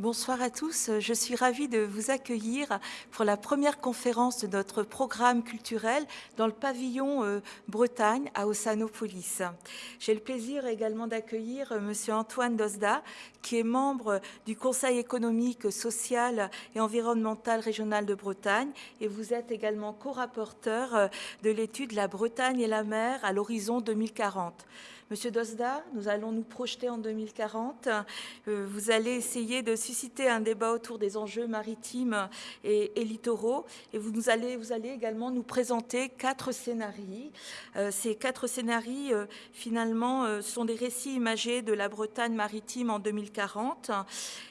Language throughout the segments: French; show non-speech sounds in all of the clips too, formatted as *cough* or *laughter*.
Bonsoir à tous. Je suis ravie de vous accueillir pour la première conférence de notre programme culturel dans le pavillon euh, Bretagne à Ossanopolis. J'ai le plaisir également d'accueillir euh, Monsieur Antoine Dosda, qui est membre du Conseil économique, social et environnemental régional de Bretagne. Et vous êtes également co-rapporteur euh, de l'étude La Bretagne et la mer à l'horizon 2040. Monsieur Dosda, nous allons nous projeter en 2040. Euh, vous allez essayer de susciter un débat autour des enjeux maritimes et, littoraux. Et vous, allez également nous présenter quatre scénarios. Euh, ces quatre scénarios, euh, finalement, sont des récits imagés de la Bretagne maritime en 2040.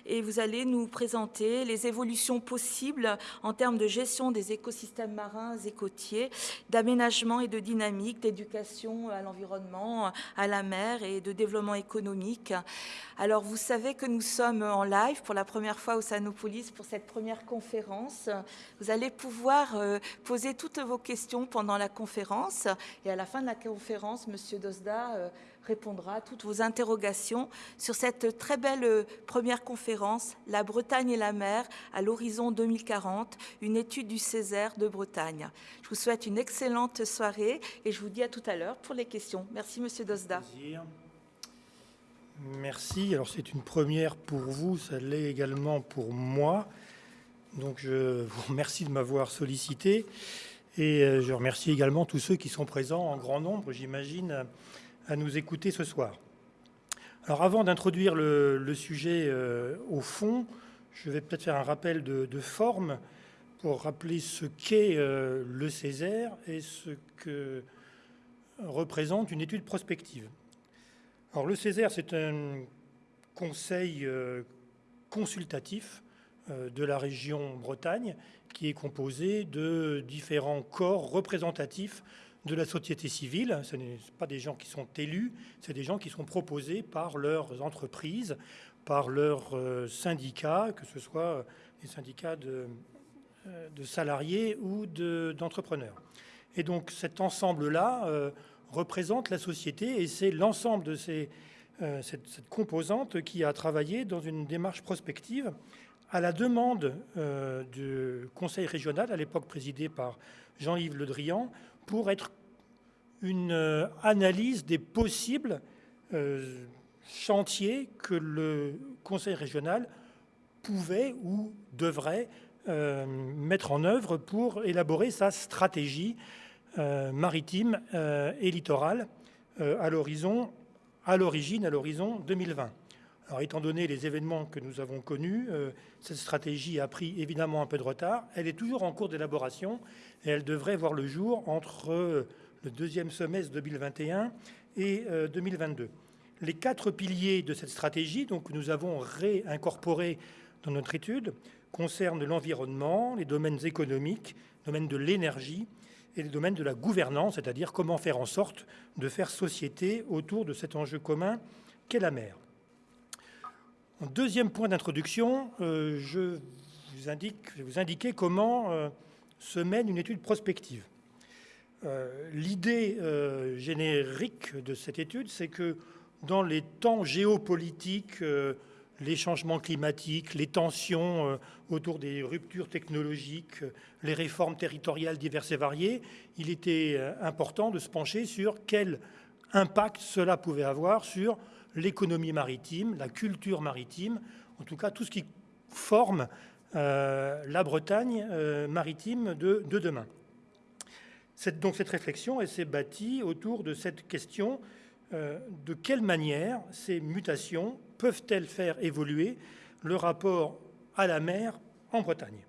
Et vous allez nous présenter les évolutions possibles en termes de gestion des écosystèmes marins et côtiers, d'aménagement et de dynamique, d'éducation à l'environnement, à la mer et de développement économique. Alors, vous savez que nous sommes en live pour la première fois au Sanopolis pour cette première conférence. Vous allez pouvoir euh, poser toutes vos questions pendant la conférence et à la fin de la conférence, Monsieur Dosda euh, répondra à toutes vos interrogations sur cette très belle euh, première conférence, La Bretagne et la mer à l'horizon 2040, une étude du Césaire de Bretagne. Je vous souhaite une excellente soirée et je vous dis à tout à l'heure pour les questions. Merci, Monsieur Dosda. Merci. Alors, c'est une première pour vous, ça l'est également pour moi. Donc, je vous remercie de m'avoir sollicité. Et euh, je remercie également tous ceux qui sont présents en grand nombre, j'imagine, à nous écouter ce soir. Alors avant d'introduire le, sujet euh, au fond, je vais peut-être faire un rappel de, forme pour rappeler ce qu'est euh, le Césaire et ce que représente une étude prospective. Alors le Césaire, c'est un conseil euh, consultatif de la région Bretagne qui est composé de différents corps représentatifs de la société civile. Ce n'est pas des gens qui sont élus, c'est des gens qui sont proposés par leurs entreprises, par leurs euh, syndicats, que ce soit des syndicats de, euh, salariés ou d'entrepreneurs. et donc cet ensemble-là euh, représente la société et c'est l'ensemble de ces, cette, composante qui a travaillé dans une démarche prospective à la demande du Conseil régional, à l'époque présidé par Jean-Yves Le Drian, pour être une euh, analyse des possibles euh, chantiers que le Conseil régional pouvait ou devrait euh, mettre en œuvre pour élaborer sa stratégie maritime et littorale à à l'origine, à l'horizon 2020. Alors, étant donné les événements que nous avons connus, cette stratégie a pris évidemment un peu de retard. Elle est toujours en cours d'élaboration et elle devrait voir le jour entre le deuxième semestre 2021 et 2022. Euh, les quatre piliers de cette stratégie, donc, que nous avons réincorporés dans notre étude, concernent l'environnement, les domaines économiques, le domaine de l'énergie et les domaines de la gouvernance, c'est-à-dire comment faire en sorte de faire société autour de cet enjeu commun qu'est la mer. Deuxième point d'introduction, euh, je, vous indique, vais vous indiquer comment euh, se mène une étude prospective. Euh, l'idée générique de cette étude, c'est que dans les temps géopolitiques, les changements climatiques, les tensions autour des ruptures technologiques, les réformes territoriales diverses et variées, il était important de se pencher sur quel impact cela pouvait avoir sur l'économie maritime, la culture maritime, en tout cas tout ce qui forme la Bretagne maritime de demain donc cette réflexion, s'est bâtie autour de cette question euh, de quelle manière ces mutations peuvent-elles faire évoluer le rapport à la mer en Bretagne?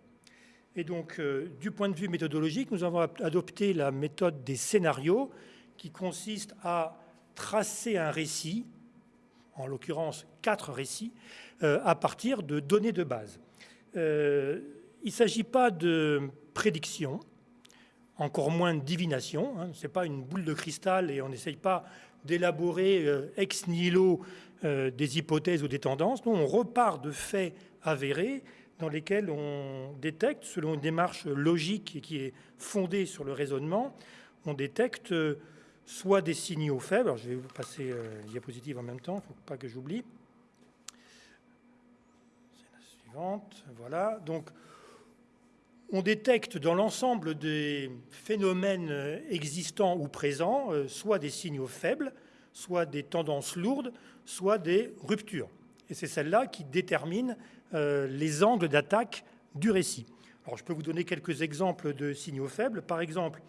Et donc, euh, du point de vue méthodologique, nous avons adopté la méthode des scénarios qui consiste à tracer un récit, en l'occurrence quatre récits, euh, à partir de données de base. il ne s'agit pas de prédiction, encore moins de divination. Hein. Ce n'est pas une boule de cristal et on n'essaye pas d'élaborer euh, ex nihilo euh, des hypothèses ou des tendances. On repart de faits avérés dans lesquels on détecte, selon une démarche logique et qui est fondée sur le raisonnement, on détecte euh, soit des signaux faibles, alors je vais vous passer la diapositive en même temps, il ne faut pas que j'oublie. C'est la Suivante, voilà. Donc, on détecte dans l'ensemble des phénomènes existants ou présents euh, soit des signaux faibles, soit des tendances lourdes, soit des ruptures. Et c'est celle-là qui détermine euh, les angles d'attaque du récit. Alors, je peux vous donner quelques exemples de signaux faibles. Par exemple,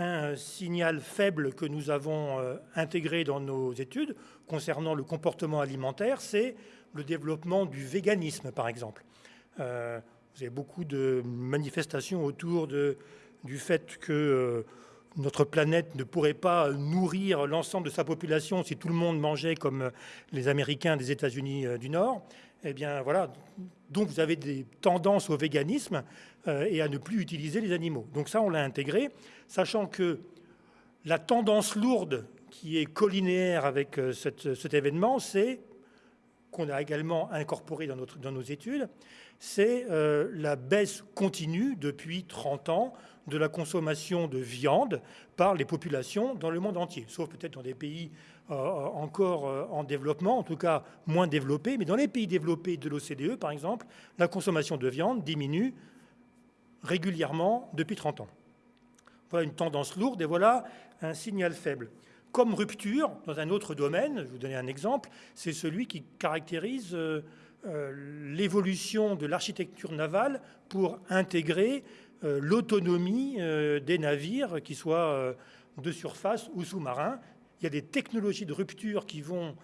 un signal faible que nous avons euh, intégré dans nos études concernant le comportement alimentaire, c'est le développement du véganisme, par exemple. Euh, vous avez beaucoup de manifestations autour du fait que euh, notre planète ne pourrait pas nourrir l'ensemble de sa population si tout le monde mangeait comme les Américains des États-Unis du Nord. Eh bien, voilà. Donc, vous avez des tendances au véganisme et à ne plus utiliser les animaux. Donc, ça, on l'a intégré sachant que la tendance lourde qui est collinéaire avec euh, cet événement, c'est qu'on a également incorporé dans, nos études, c'est euh, la baisse continue depuis 30 ans de la consommation de viande par les populations dans le monde entier, sauf peut-être dans des pays euh, encore en développement, en tout cas moins développés, mais dans les pays développés de l'OCDE, par exemple, la consommation de viande diminue régulièrement depuis 30 ans. Voilà une tendance lourde et voilà un signal faible. Comme rupture, dans un autre domaine, je vous donner un exemple, c'est celui qui caractérise euh, euh, l'évolution de l'architecture navale pour intégrer euh, l'autonomie des navires, qu'ils soient de surface ou sous-marins. Il y a des technologies de rupture qui vont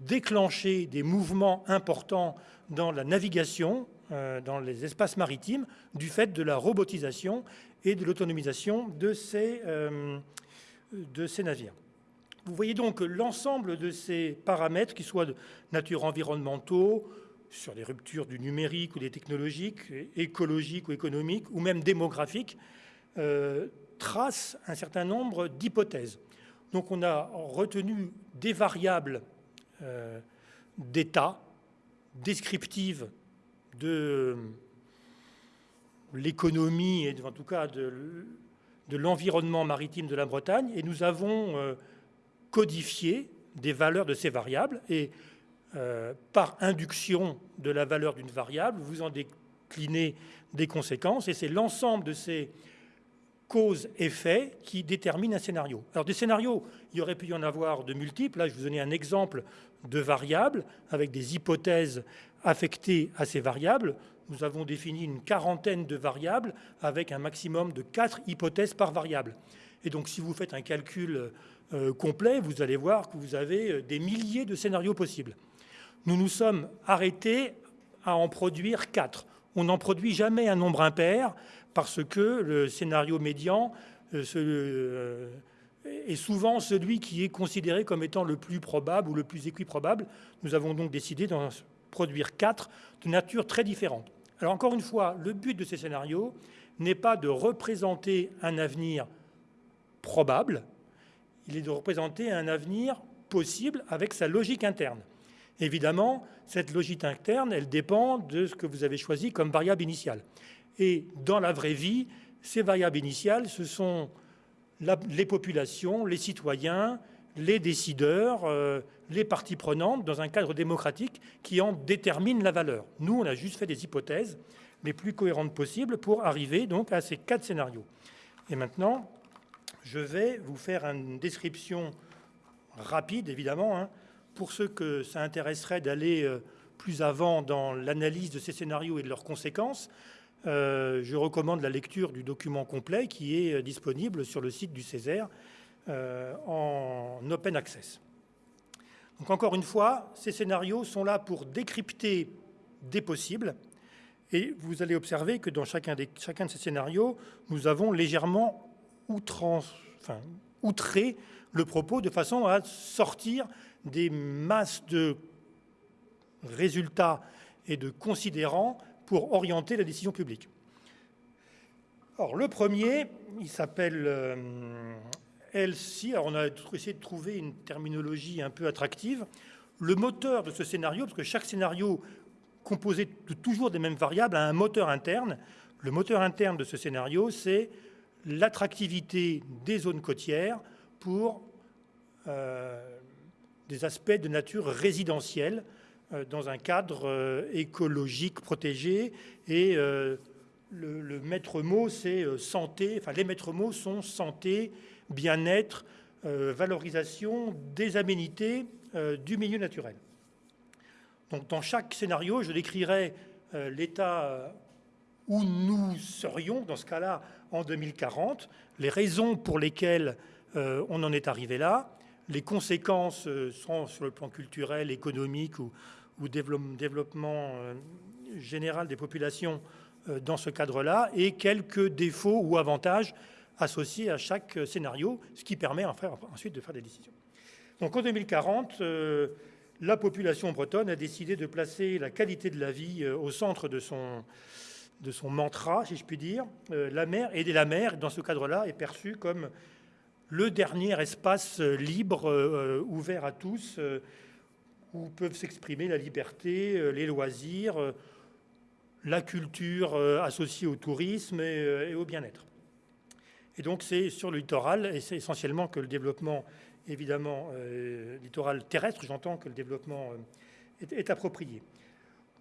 déclencher des mouvements importants dans la navigation, dans les espaces maritimes, du fait de la robotisation et de l'autonomisation de, ces, euh, navires. Vous voyez donc l'ensemble de ces paramètres, qui soient de nature environnementaux, sur les ruptures du numérique ou des technologiques, écologiques ou économiques, ou même démographiques, euh, tracent un certain nombre d'hypothèses. Donc on a retenu des variables euh, d'état descriptives de l'économie et en tout cas de, l'environnement maritime de la Bretagne. Et nous avons euh, codifié des valeurs de ces variables. Et euh, par induction de la valeur d'une variable, vous en déclinez des conséquences. Et c'est l'ensemble de ces causes-effets qui déterminent un scénario. Alors des scénarios, il y aurait pu y en avoir de multiples. Là, je vous donnais un exemple de variables avec des hypothèses affectées à ces variables nous avons défini une quarantaine de variables avec un maximum de quatre hypothèses par variable. Et donc, si vous faites un calcul euh, complet, vous allez voir que vous avez euh, des milliers de scénarios possibles. Nous nous sommes arrêtés à en produire quatre. On n'en produit jamais un nombre impair parce que le scénario médian euh, est souvent celui qui est considéré comme étant le plus probable ou le plus équiprobable. Nous avons donc décidé d'en produire quatre de nature très différente. Alors encore une fois, le but de ces scénarios n'est pas de représenter un avenir probable, il est de représenter un avenir possible avec sa logique interne. Évidemment, cette logique interne, elle dépend de ce que vous avez choisi comme variable initiale. Et dans la vraie vie, ces variables initiales, ce sont les populations, les citoyens, les décideurs, euh, les parties prenantes dans un cadre démocratique qui en détermine la valeur. Nous, on a juste fait des hypothèses les plus cohérentes possibles pour arriver donc à ces quatre scénarios. Et maintenant, je vais vous faire une description rapide, évidemment, hein, pour ceux que ça intéresserait d'aller euh, plus avant dans l'analyse de ces scénarios et de leurs conséquences. Euh, je recommande la lecture du document complet qui est disponible sur le site du Césaire euh, en open access. Donc encore une fois, ces scénarios sont là pour décrypter des possibles et vous allez observer que dans chacun, de ces scénarios, nous avons légèrement outré le propos de façon à sortir des masses de résultats et de considérants pour orienter la décision publique. Le premier, il s'appelle euh, LC, alors on a essayé de trouver une terminologie un peu attractive. Le moteur de ce scénario, parce que chaque scénario composé de toujours des mêmes variables a un moteur interne. Le moteur interne de ce scénario, c'est l'attractivité des zones côtières pour euh, des aspects de nature résidentielle, dans un cadre écologique protégé. Et le, le, maître mot, c'est santé. Enfin, les maîtres mots sont santé, bien-être, valorisation des aménités du milieu naturel. Donc, dans chaque scénario, je décrirai l'état où nous serions, dans ce cas-là, en 2040, les raisons pour lesquelles euh, on en est arrivé là, les conséquences euh, sont sur le plan culturel, économique ou, développement euh, général des populations dans ce cadre-là, et quelques défauts ou avantages associés à chaque scénario, ce qui permet ensuite de faire des décisions. Donc en 2040, la population bretonne a décidé de placer la qualité de la vie au centre de son, de son mantra, si je puis dire. Euh, la mer, et la mer, dans ce cadre-là, est perçue comme le dernier espace euh, libre, euh, ouvert à tous, où peuvent s'exprimer la liberté, les loisirs, la culture associée au tourisme et, au bien-être. Et donc c'est sur le littoral, et c'est essentiellement que le développement, évidemment, littoral terrestre, j'entends que le développement est approprié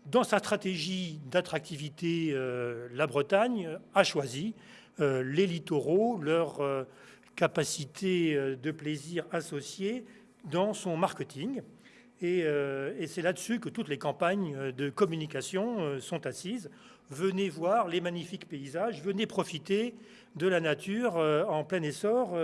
dans sa stratégie d'attractivité, euh, la Bretagne a choisi euh, les littoraux, leur euh, capacité de plaisir associée dans son marketing. Et, c'est là-dessus que toutes les campagnes de communication sont assises. Venez voir les magnifiques paysages, venez profiter de la nature en plein essor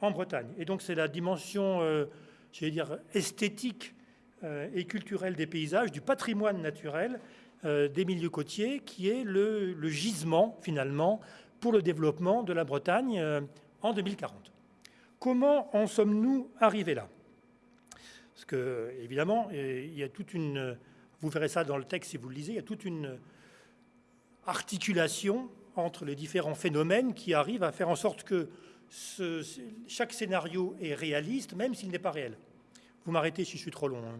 en Bretagne. Et donc c'est la dimension, dire, esthétique euh, et culturel des paysages, du patrimoine naturel euh, des milieux côtiers, qui est le, gisement, finalement, pour le développement de la Bretagne euh, en 2040. Comment en sommes-nous arrivés là? Parce que, évidemment, il y a toute une... Vous verrez ça dans le texte si vous le lisez, il y a toute une articulation entre les différents phénomènes qui arrivent à faire en sorte que chaque scénario est réaliste, même s'il n'est pas réel. Vous m'arrêtez si je suis trop long. Hein.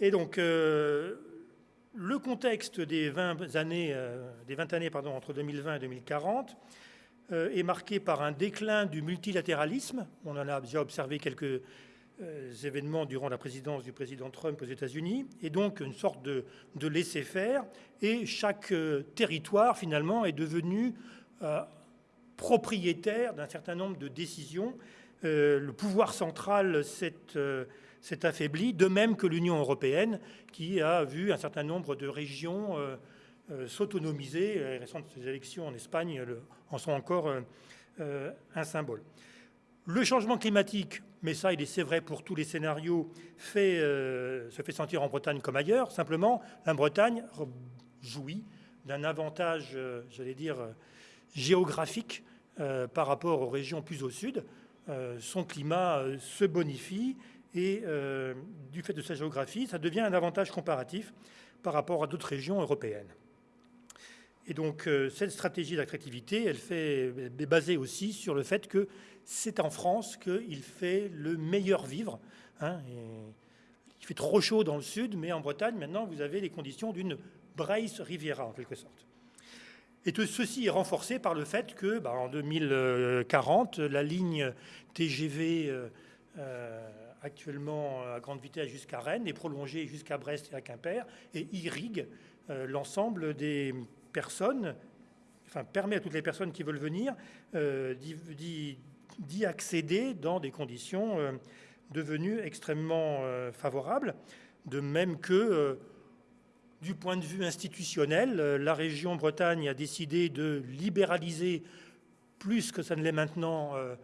Et donc, euh, le contexte des 20 années, euh, des 20 années pardon, entre 2020 et 2040 euh, est marqué par un déclin du multilatéralisme. On en a déjà observé quelques événements durant la présidence du président Trump aux États-Unis, et donc une sorte de, laisser-faire. Et chaque territoire, finalement, est devenu propriétaire d'un certain nombre de décisions euh, le pouvoir central euh, s'est affaibli, de même que l'Union européenne, qui a vu un certain nombre de régions euh, s'autonomiser. Les récentes élections en Espagne en sont encore un symbole. Le changement climatique, mais ça, il est c'est vrai pour tous les scénarios, se fait sentir en Bretagne comme ailleurs. Simplement, la Bretagne jouit d'un avantage, j'allais dire, géographique par rapport aux régions plus au sud. Euh, son climat euh, se bonifie et euh, du fait de sa géographie, ça devient un avantage comparatif par rapport à d'autres régions européennes. Et donc cette stratégie d'attractivité, elle, fait, est basée aussi sur le fait que c'est en France qu'il fait le meilleur vivre. Hein, il fait trop chaud dans le sud, mais en Bretagne, maintenant, vous avez les conditions d'une Brace Riviera, en quelque sorte. Et tout ceci est renforcé par le fait que, bah, en 2040, la ligne TGV euh, euh, actuellement à grande vitesse jusqu'à Rennes est prolongée jusqu'à Brest et à Quimper et irrigue euh, l'ensemble des personnes, enfin permet à toutes les personnes qui veulent venir d'y accéder dans des conditions devenues extrêmement favorables, de même que du point de vue institutionnel, euh, la région Bretagne a décidé de libéraliser plus que ça ne l'est maintenant euh,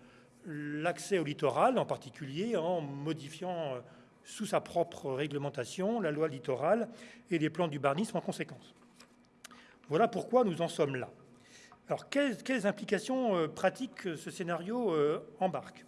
l'accès au littoral, en particulier en modifiant euh, sous sa propre réglementation la loi littorale et les plans d'urbanisme en conséquence. Voilà pourquoi nous en sommes là. Alors, quelles, implications pratiques ce scénario embarque?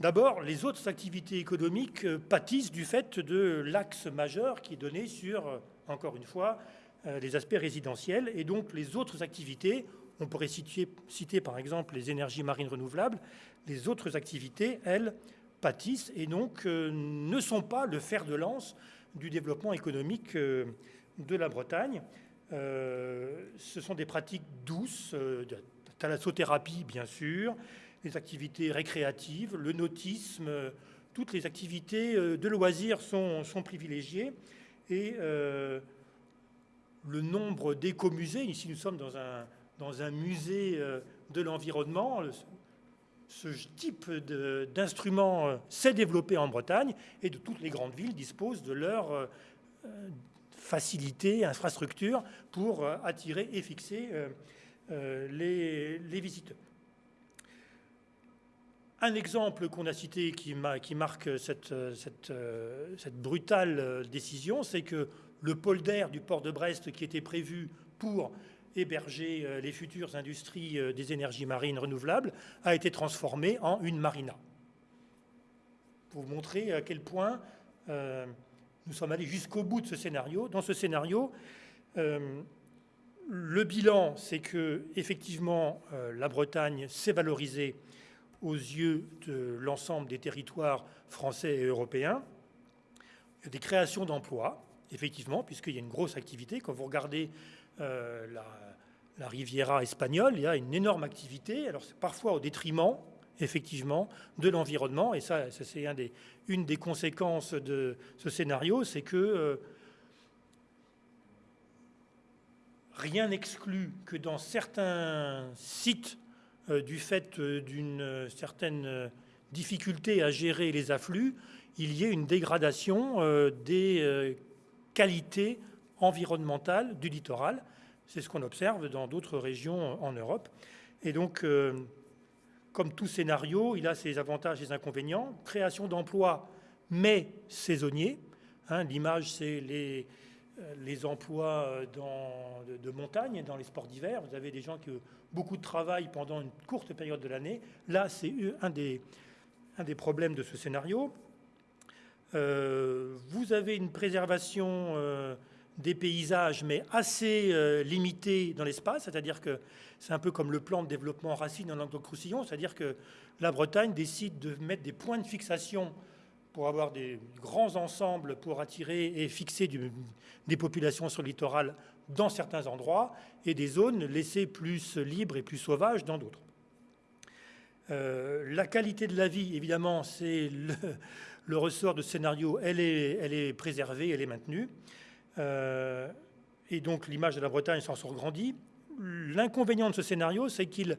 D'abord, les autres activités économiques euh, pâtissent du fait de l'axe majeur qui est donné sur, euh, encore une fois, euh, les aspects résidentiels. Et donc, les autres activités, on pourrait citer par exemple les énergies marines renouvelables, les autres activités, elles, pâtissent et donc ne sont pas le fer de lance du développement économique de la Bretagne. Ce sont des pratiques douces, de thalassothérapie bien sûr, les activités récréatives, le nautisme, toutes les activités de loisirs sont, privilégiées. Et le nombre d'écomusées, ici nous sommes dans un, dans un musée de l'environnement, ce type d'instrument s'est développé en Bretagne et de toutes les grandes villes disposent de leur facilité, infrastructure pour attirer et fixer les, les visiteurs. Un exemple qu'on a cité qui, marque cette, brutale décision, c'est que le pôle du port de Brest, qui était prévu pour héberger euh, les futures industries euh, des énergies marines renouvelables, a été transformé en une marina. Pour vous montrer à quel point euh, nous sommes allés jusqu'au bout de ce scénario. Dans ce scénario, le bilan, c'est que effectivement la Bretagne s'est valorisée aux yeux de l'ensemble des territoires français et européens. Il y a des créations d'emplois, effectivement, puisqu'il y a une grosse activité. Quand vous regardez euh, la, Riviera espagnole, il y a une énorme activité. Alors c'est parfois au détriment, effectivement, de l'environnement. Et ça, c'est une des conséquences de ce scénario, c'est que euh, rien n'exclut que dans certains sites euh, du fait euh, d'une certaine difficulté à gérer les afflux, il y ait une dégradation des qualités environnementales du littoral. C'est ce qu'on observe dans d'autres régions en Europe. Et donc, comme tout scénario, il a ses avantages et ses inconvénients. Création d'emplois, mais saisonniers. Hein, l'image, c'est les, les emplois dans, de, de, montagne, dans les sports d'hiver. Vous avez des gens qui beaucoup de travail pendant une courte période de l'année. Là, c'est un des, problèmes de ce scénario. Euh, vous avez une préservation euh, des paysages, mais assez euh, limitée dans l'espace, c'est-à-dire que c'est un peu comme le plan de développement Racine en Languedoc-Roussillon, c'est-à-dire que la Bretagne décide de mettre des points de fixation pour avoir des grands ensembles pour attirer et fixer des populations sur le littoral dans certains endroits et des zones laissées plus libres et plus sauvages dans d'autres. Euh, la qualité de la vie, évidemment, c'est le, ressort de scénario, elle est préservée, elle est maintenue. Euh, et donc l'image de la Bretagne s'en sort grandie. L'inconvénient de ce scénario, c'est qu'il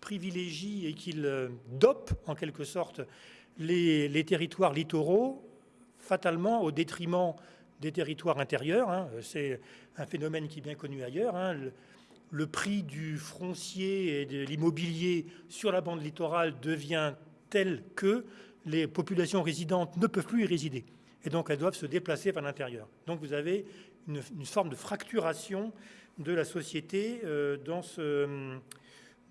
privilégie et qu'il euh, dope en quelque sorte les, territoires littoraux fatalement au détriment des territoires intérieurs. Hein. C'est un phénomène qui est bien connu ailleurs. Hein. Le, prix du foncier et de l'immobilier sur la bande littorale devient tel que les populations résidentes ne peuvent plus y résider. Et donc elles doivent se déplacer vers l'intérieur. Donc vous avez une, forme de fracturation de la société euh, dans, ce,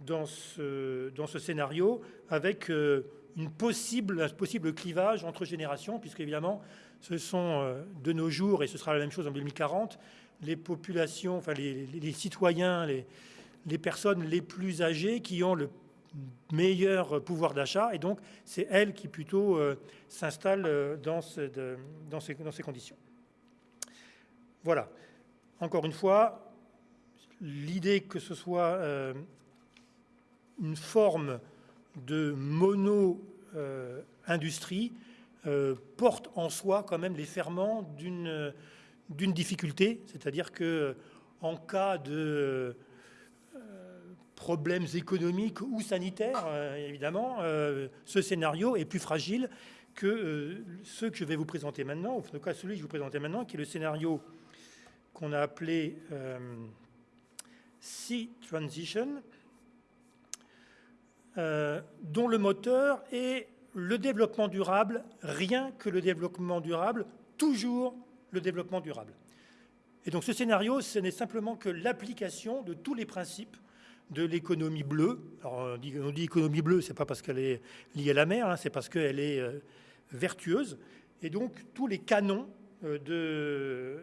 dans, ce, dans, ce, scénario avec euh, une possible, un possible clivage entre générations, puisque évidemment ce sont euh, de nos jours, et ce sera la même chose en 2040, les populations, enfin les, citoyens, les, personnes les plus âgées qui ont le meilleur pouvoir d'achat, et donc c'est elles qui plutôt euh, s'installent euh, dans, ces, conditions. Voilà. Encore une fois, l'idée que ce soit une forme de mono-industrie, euh, porte en soi quand même les ferments d'une difficulté, c'est-à-dire que en cas de euh, problèmes économiques ou sanitaires, euh, évidemment, ce scénario est plus fragile que ceux que je vais vous présenter maintenant, ou en tout cas celui que je vous présenter maintenant, qui est le scénario qu'on a appelé Sea Transition, dont le moteur est le développement durable, rien que le développement durable, toujours le développement durable. Et donc ce scénario, ce n'est simplement que l'application de tous les principes de l'économie bleue. On dit, on dit économie bleue, c'est pas parce qu'elle est liée à la mer, hein, c'est parce qu'elle est euh, vertueuse. Et donc tous les canons euh,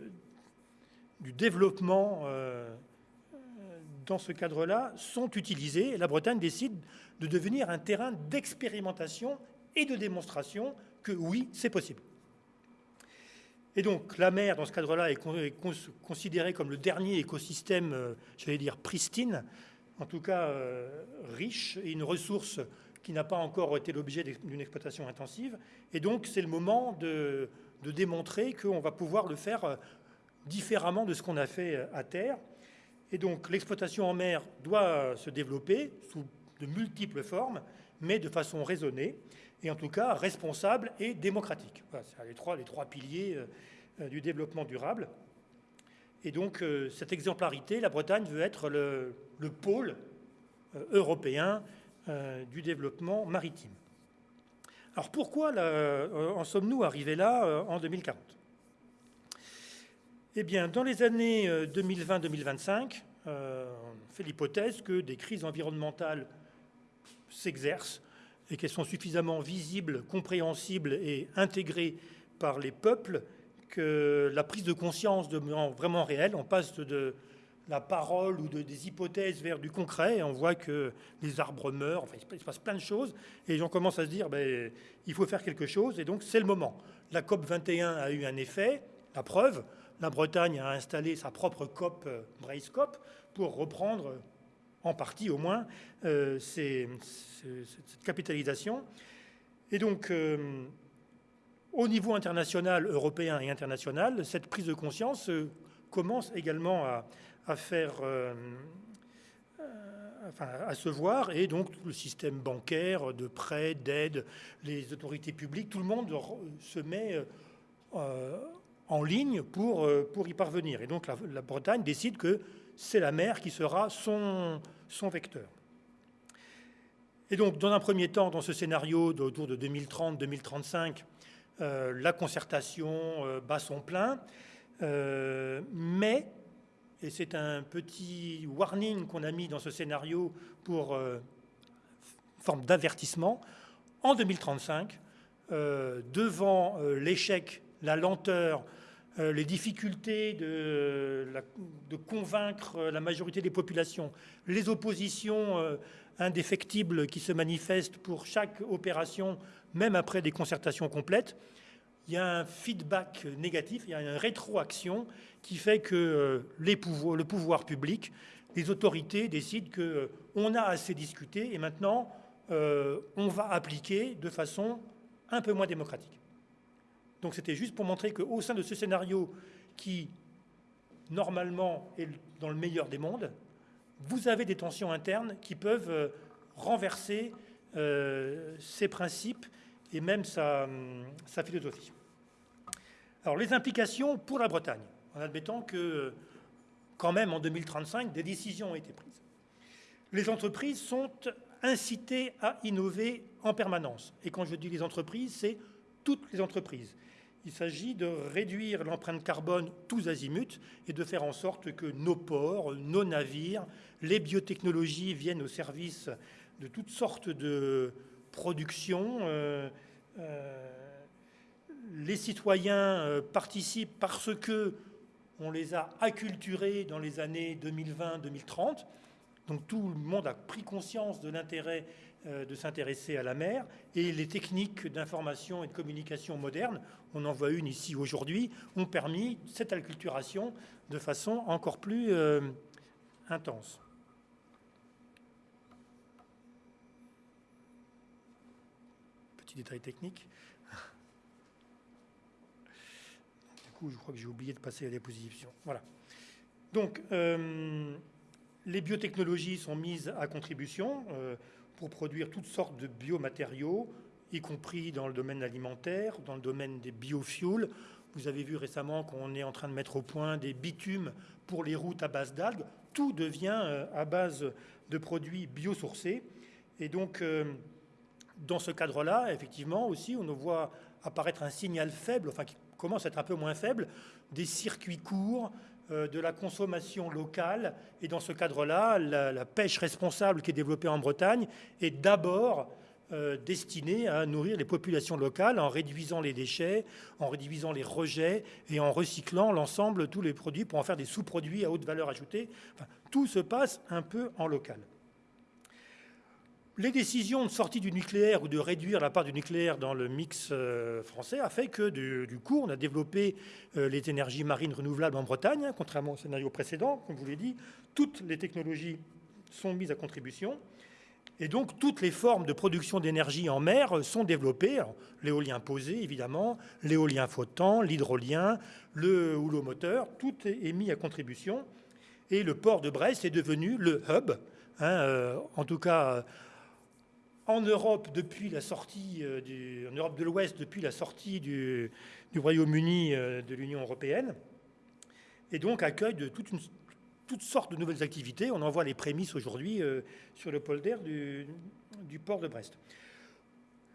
du développement euh, dans ce cadre-là sont utilisés. La Bretagne décide de devenir un terrain d'expérimentation et de démonstration que oui, c'est possible. Et donc la mer, dans ce cadre-là, est considérée comme le dernier écosystème, j'allais dire pristine, en tout cas euh, riche, et une ressource qui n'a pas encore été l'objet d'une exploitation intensive. Et donc, c'est le moment de, de démontrer qu'on va pouvoir le faire différemment de ce qu'on a fait à terre. Et donc, l'exploitation en mer doit se développer sous de multiples formes, mais de façon raisonnée, et en tout cas responsable et démocratique. Voilà, c'est les trois, les trois piliers euh, du développement durable. Et donc, euh, cette exemplarité, la Bretagne veut être le, pôle euh, européen du développement maritime. Alors pourquoi en sommes-nous arrivés là en 2040 Eh bien, dans les années 2020-2025, on fait l'hypothèse que des crises environnementales s'exercent et qu'elles sont suffisamment visibles, compréhensibles et intégrées par les peuples que la prise de conscience devient vraiment réelle. On passe de la parole ou de, des hypothèses vers du concret. Et on voit que les arbres meurent, enfin, il se passe plein de choses. Et les gens commencent à se dire, ben, il faut faire quelque chose. Et donc, c'est le moment. La COP 21 a eu un effet. La preuve, la Bretagne a installé sa propre COP, euh, Brace COP, pour reprendre en partie au moins, euh, cette capitalisation. Et donc, euh, au niveau international, européen et international, cette prise de conscience euh, commence également à, faire, à se voir, et donc le système bancaire, de prêts, d'aide, les autorités publiques, tout le monde se met en ligne pour, y parvenir. Et donc la, Bretagne décide que c'est la mer qui sera son, son vecteur. Et donc, dans un premier temps, dans ce scénario autour de 2030-2035, euh, la concertation euh, bat son plein, euh, mais, et c'est un petit warning qu'on a mis dans ce scénario pour forme d'avertissement, en 2035, devant l'échec, la lenteur, euh, les difficultés de, convaincre la majorité des populations, les oppositions euh, indéfectibles qui se manifestent pour chaque opération, même après des concertations complètes, il y a un feedback négatif, il y a une rétroaction qui fait que euh, le pouvoir public, les autorités décident qu'on a assez discuté et maintenant on va appliquer de façon un peu moins démocratique. Donc c'était juste pour montrer qu'au sein de ce scénario qui, normalement, est dans le meilleur des mondes, vous avez des tensions internes qui peuvent euh, renverser euh, ses principes et même sa, sa, philosophie. Alors les implications pour la Bretagne, en admettant que quand même en 2035, des décisions ont été prises. Les entreprises sont incitées à innover en permanence. Et quand je dis les entreprises, c'est toutes les entreprises. Il s'agit de réduire l'empreinte carbone tous azimuts et de faire en sorte que nos ports, nos navires, les biotechnologies viennent au service de toutes sortes de productions. Euh, euh, les citoyens euh, participent parce que on les a acculturés dans les années 2020-2030. Donc tout le monde a pris conscience de l'intérêt de s'intéresser à la mer et les techniques d'information et de communication modernes, on en voit une ici aujourd'hui, ont permis cette acculturation de façon encore plus intense. Petit détail technique. *laughs* Du coup, je crois que j'ai oublié de passer à la déposition. Voilà. Donc, euh, les biotechnologies sont mises à contribution pour produire toutes sortes de biomatériaux, y compris dans le domaine alimentaire, dans le domaine des biofuels. Vous avez vu récemment qu'on est en train de mettre au point des bitumes pour les routes à base d'algues. Tout devient euh, à base de produits biosourcés. Et donc, euh, dans ce cadre-là, effectivement, aussi, on voit apparaître un signal faible, enfin qui commence à être un peu moins faible, des circuits courts, euh, de la consommation locale. Et dans ce cadre-là, la, pêche responsable qui est développée en Bretagne est d'abord euh, destinée à nourrir les populations locales en réduisant les déchets, en réduisant les rejets et en recyclant l'ensemble, tous les produits pour en faire des sous-produits à haute valeur ajoutée. tout se passe un peu en local. Les décisions de sortie du nucléaire ou de réduire la part du nucléaire dans le mix euh, français a fait que, du, coup, on a développé euh, les énergies marines renouvelables en Bretagne, hein, contrairement au scénario précédent, comme vous l'ai dit. Toutes les technologies sont mises à contribution. Et donc, toutes les formes de production d'énergie en mer sont développées. L'éolien posé, évidemment, l'éolien flottant, l'hydrolien, le houlomoteur, tout est mis à contribution. Et le port de Brest est devenu le hub, hein, euh, en tout cas en Europe depuis la sortie euh, en Europe de l'Ouest depuis la sortie du, Royaume-Uni euh, de l'Union européenne, et donc accueille de toutes sortes de nouvelles activités. On en voit les prémices aujourd'hui euh, sur le polder du, du, port de Brest.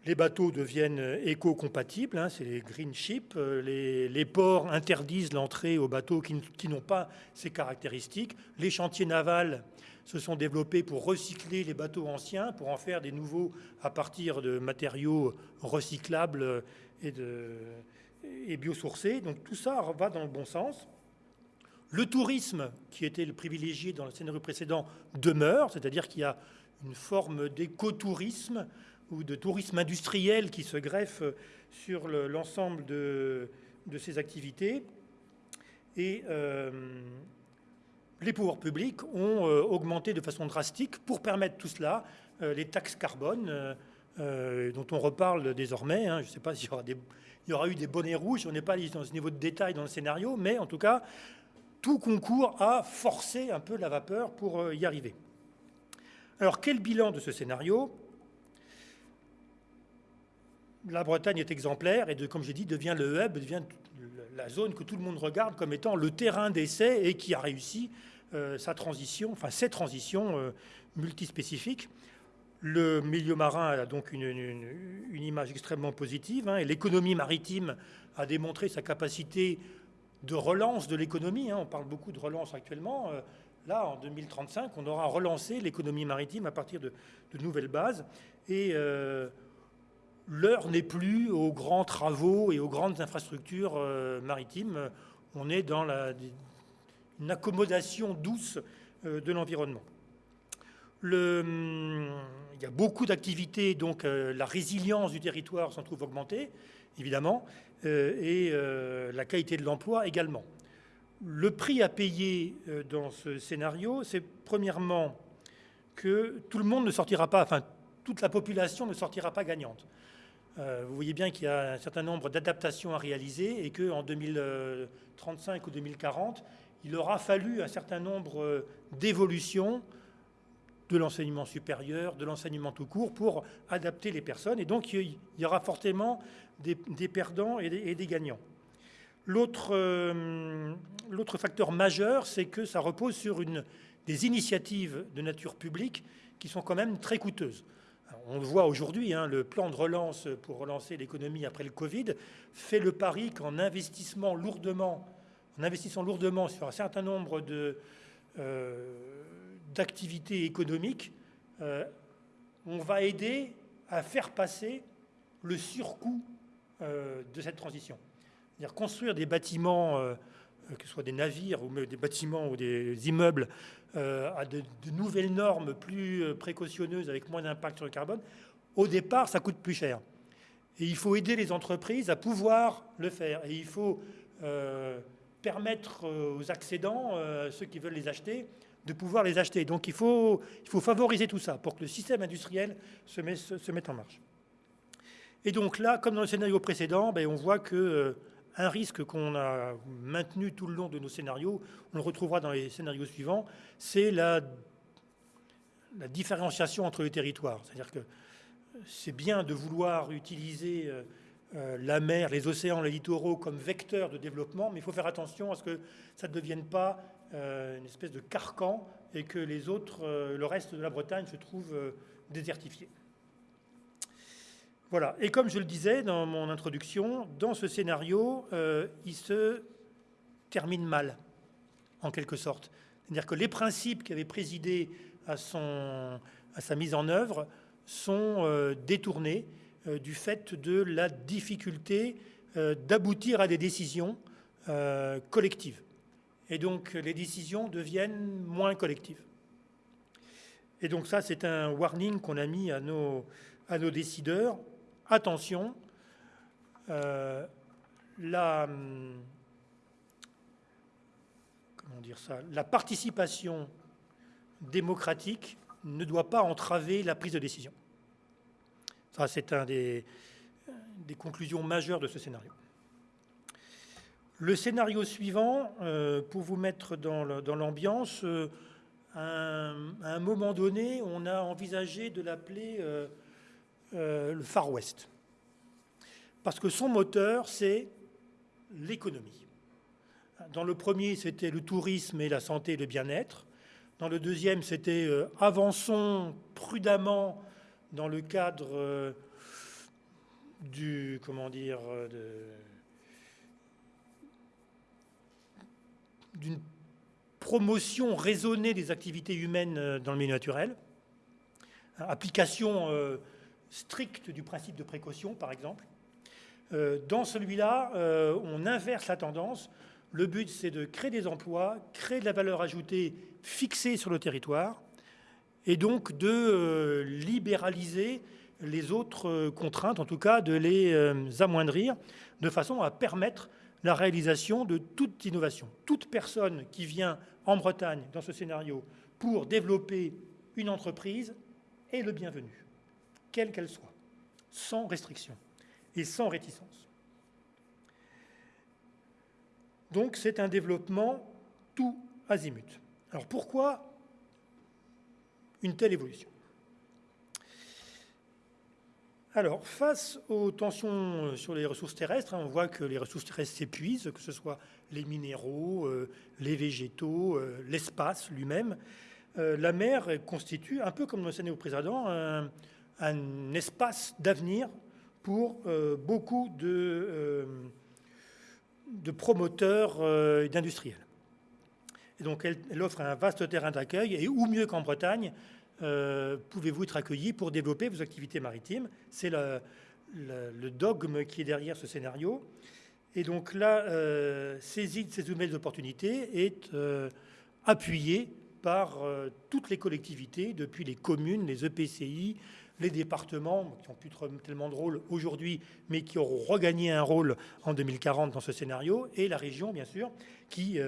Les bateaux deviennent éco-compatibles, hein, c'est les green ships. Les, ports interdisent l'entrée aux bateaux qui n'ont pas ces caractéristiques. Les chantiers navals se sont développés pour recycler les bateaux anciens, pour en faire des nouveaux à partir de matériaux recyclables et, biosourcés. Donc tout ça va dans le bon sens. Le tourisme, qui était le privilégié dans le scénario précédent, demeure, c'est-à-dire qu'il y a une forme d'écotourisme ou de tourisme industriel qui se greffe sur l'ensemble de, ces activités. Euh, les pouvoirs publics ont euh, augmenté de façon drastique pour permettre tout cela euh, les taxes carbone, dont on reparle désormais. Hein. je ne sais pas *laughs* s'il y, y, aura eu des bonnets rouges, on n'est pas dans ce niveau de détail dans le scénario, mais en tout cas, tout concourt à forcer un peu la vapeur pour euh, y arriver. Alors, quel bilan de ce scénario? La Bretagne est exemplaire et, de, comme j'ai dit, devient le hub, devient la zone que tout le monde regarde comme étant le terrain d'essai et qui a réussi euh, sa transition, enfin ses transitions euh, multispécifiques. Le milieu marin a donc une, image extrêmement positive hein, et l'économie maritime a démontré sa capacité de relance de l'économie. Hein. On parle beaucoup de relance actuellement. Euh, là, en 2035, on aura relancé l'économie maritime à partir de, nouvelles bases. Et euh, l'heure n'est plus aux grands travaux et aux grandes infrastructures euh, maritimes. On est dans une accommodation douce de l'environnement. il y a beaucoup d'activités, donc la résilience du territoire s'en trouve augmentée, évidemment. Euh, et euh, la qualité de l'emploi également. Le prix à payer euh, dans ce scénario, c'est premièrement que tout le monde ne sortira pas, enfin toute la population ne sortira pas gagnante. Vous voyez bien qu'il y a un certain nombre d'adaptations à réaliser et qu'en 2035 ou 2040, il aura fallu un certain nombre d'évolutions de l'enseignement supérieur, de l'enseignement tout court, pour adapter les personnes. Et donc, il y aura fortement des, perdants et des, gagnants. Euh, l'autre facteur majeur, c'est que ça repose sur des initiatives de nature publique qui sont quand même très coûteuses. On le voit aujourd'hui, hein, le plan de relance pour relancer l'économie après le Covid fait le pari qu'en investissant lourdement sur un certain nombre de, euh, d'activité économique, euh, on va aider à faire passer le surcoût euh, de cette transition. C'est-à-dire construire des bâtiments, que ce soit des navires ou des bâtiments ou des immeubles, à de, nouvelles normes plus précautionneuses avec moins d'impact sur le carbone, au départ, ça coûte plus cher. Et il faut aider les entreprises à pouvoir le faire. Et il faut permettre aux accédants, ceux qui veulent les acheter, de pouvoir les acheter. Donc il faut, il faut favoriser tout ça pour que le système industriel se, mette en marche. Et donc là, comme dans le scénario précédent, ben, on voit que euh, un risque qu'on a maintenu tout le long de nos scénarios, on le retrouvera dans les scénarios suivants, c'est la, différenciation entre les territoires. C'est-à-dire que c'est bien de vouloir utiliser euh, euh, la mer, les océans, les littoraux comme vecteurs de développement, mais il faut faire attention à ce que ça ne devienne pas euh, une espèce de carcan et que les autres, le reste de la Bretagne se trouve désertifié. Et comme je le disais dans mon introduction, dans ce scénario, il se termine mal, en quelque sorte. C'est-à-dire que les principes qui avaient présidé à, sa mise en œuvre sont détournés du fait de la difficulté d'aboutir à des décisions collectives. Et donc les décisions deviennent moins collectives. Et donc ça, c'est un warning qu'on a mis à nos décideurs. Attention, euh, ça, la participation démocratique ne doit pas entraver la prise de décision. Ça, c'est un des, conclusions majeures de ce scénario. Le scénario suivant, euh, pour vous mettre dans l'ambiance, euh, à, un moment donné, on a envisagé de l'appeler euh, le Far West. Parce que son moteur, c'est l'économie. Dans le premier, c'était le tourisme et la santé et le bien-être. Dans le deuxième, c'était avançons prudemment dans le cadre du, comment dire, d'une promotion raisonnée des activités humaines euh, dans le milieu naturel, application euh, stricte du principe de précaution, par exemple. Euh, dans celui-là, on inverse la tendance. Le but, c'est de créer des emplois, créer de la valeur ajoutée fixée sur le territoire, et donc de libéraliser les autres contraintes, en tout cas de les amoindrir, de façon à permettre la réalisation de toute innovation. Toute personne qui vient en Bretagne, dans ce scénario, pour développer une entreprise est le bienvenu, quelle qu'elle soit, sans restriction et sans réticence. Donc c'est un développement tout azimut. Alors pourquoi une telle évolution? Alors, face aux tensions euh, sur les ressources terrestres, hein, on voit que les ressources terrestres s'épuisent, que ce soit les minéraux, euh, les végétaux, euh, l'espace lui-même. la mer constitue, un peu comme le scénario précédent, un, un espace d'avenir pour beaucoup de, de promoteurs et d'industriels. Et donc, elle, offre un vaste terrain d'accueil, et où mieux qu'en Bretagne, euh, pouvez-vous être accueilli pour développer vos activités maritimes. C'est le, dogme qui est derrière ce scénario. Et donc là, euh, saisie de ces nouvelles opportunités est euh, appuyée par euh, toutes les collectivités, depuis les communes, les EPCI, les départements, qui ont plus tellement de rôle aujourd'hui, mais qui auront regagné un rôle en 2040 dans ce scénario, et la région, bien sûr, qui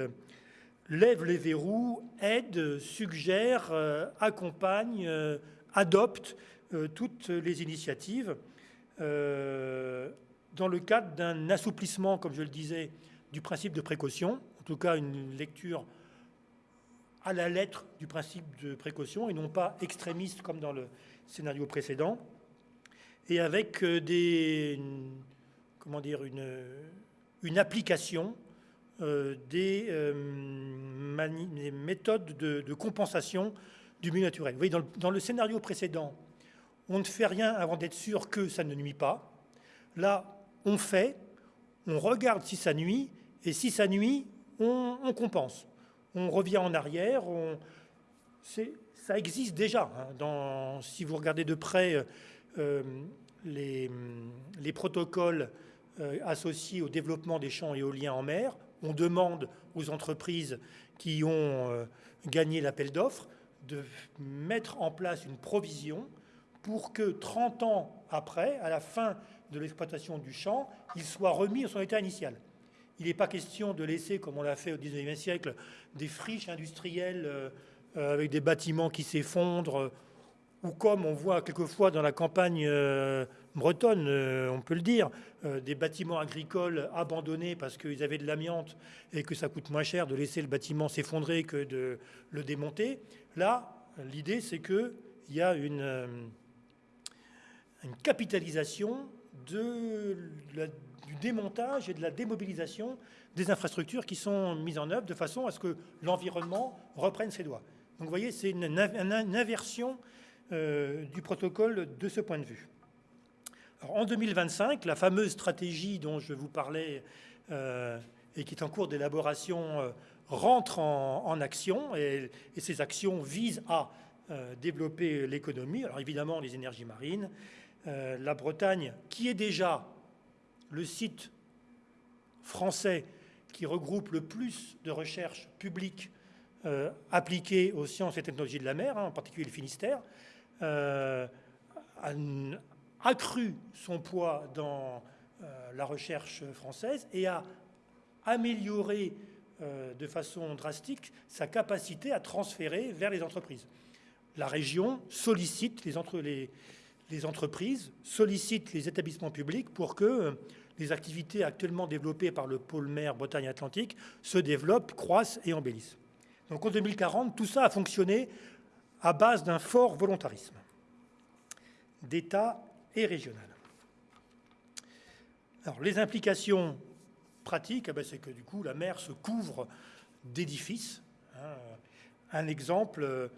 lève les verrous, aide, suggère, euh, accompagne, euh, adopte euh, toutes les initiatives dans le cadre d'un assouplissement, comme je le disais, du principe de précaution, en tout cas une lecture à la lettre du principe de précaution et non pas extrémiste comme dans le scénario précédent, et avec des, comment dire, une, une application euh, euh, des, méthodes de, compensation du milieu naturel. Vous voyez, dans le, scénario précédent, on ne fait rien avant d'être sûr que ça ne nuit pas. Là, on fait, on regarde si ça nuit, et si ça nuit, on, compense. On revient en arrière, ça existe déjà. Hein, si vous regardez de près euh, les, les, protocoles associés au développement des champs éoliens en mer, on demande aux entreprises qui ont euh, gagné l'appel d'offres de mettre en place une provision pour que 30 ans après, à la fin de l'exploitation du champ, il soit remis à son état initial. Il n'est pas question de laisser, comme on l'a fait au XIXe siècle, des friches industrielles euh, euh, avec des bâtiments qui s'effondrent, ou comme on voit quelquefois dans la campagne bretonne, euh, on peut le dire, euh, des bâtiments agricoles abandonnés parce qu'ils avaient de l'amiante et que ça coûte moins cher de laisser le bâtiment s'effondrer que de le démonter. Là, l'idée, c'est qu'il y a une, euh, capitalisation de du démontage et de la démobilisation des infrastructures qui sont mises en œuvre de façon à ce que l'environnement reprenne ses doigts. Donc vous voyez, c'est une, inversion du protocole de ce point de vue en 2025, la fameuse stratégie dont je vous parlais euh, et qui est en cours d'élaboration euh, rentre en, action et, ces actions visent à euh, développer l'économie. Alors évidemment, les énergies marines, la Bretagne, qui est déjà le site français qui regroupe le plus de recherches publiques appliquées aux sciences et technologies de la mer, hein, en particulier le Finistère, a, accru son poids dans euh, la recherche française et a amélioré euh, de façon drastique sa capacité à transférer vers les entreprises. la région sollicite les, entre, les, les, entreprises, sollicite les établissements publics pour que les activités actuellement développées par le pôle mer Bretagne-Atlantique se développent, croissent et embellissent. Donc en 2040, tout ça a fonctionné à base d'un fort volontarisme d'État et régional. Alors les implications pratiques, eh ben, c'est que du coup la mer se couvre d'édifices. Hein. Un exemple, euh,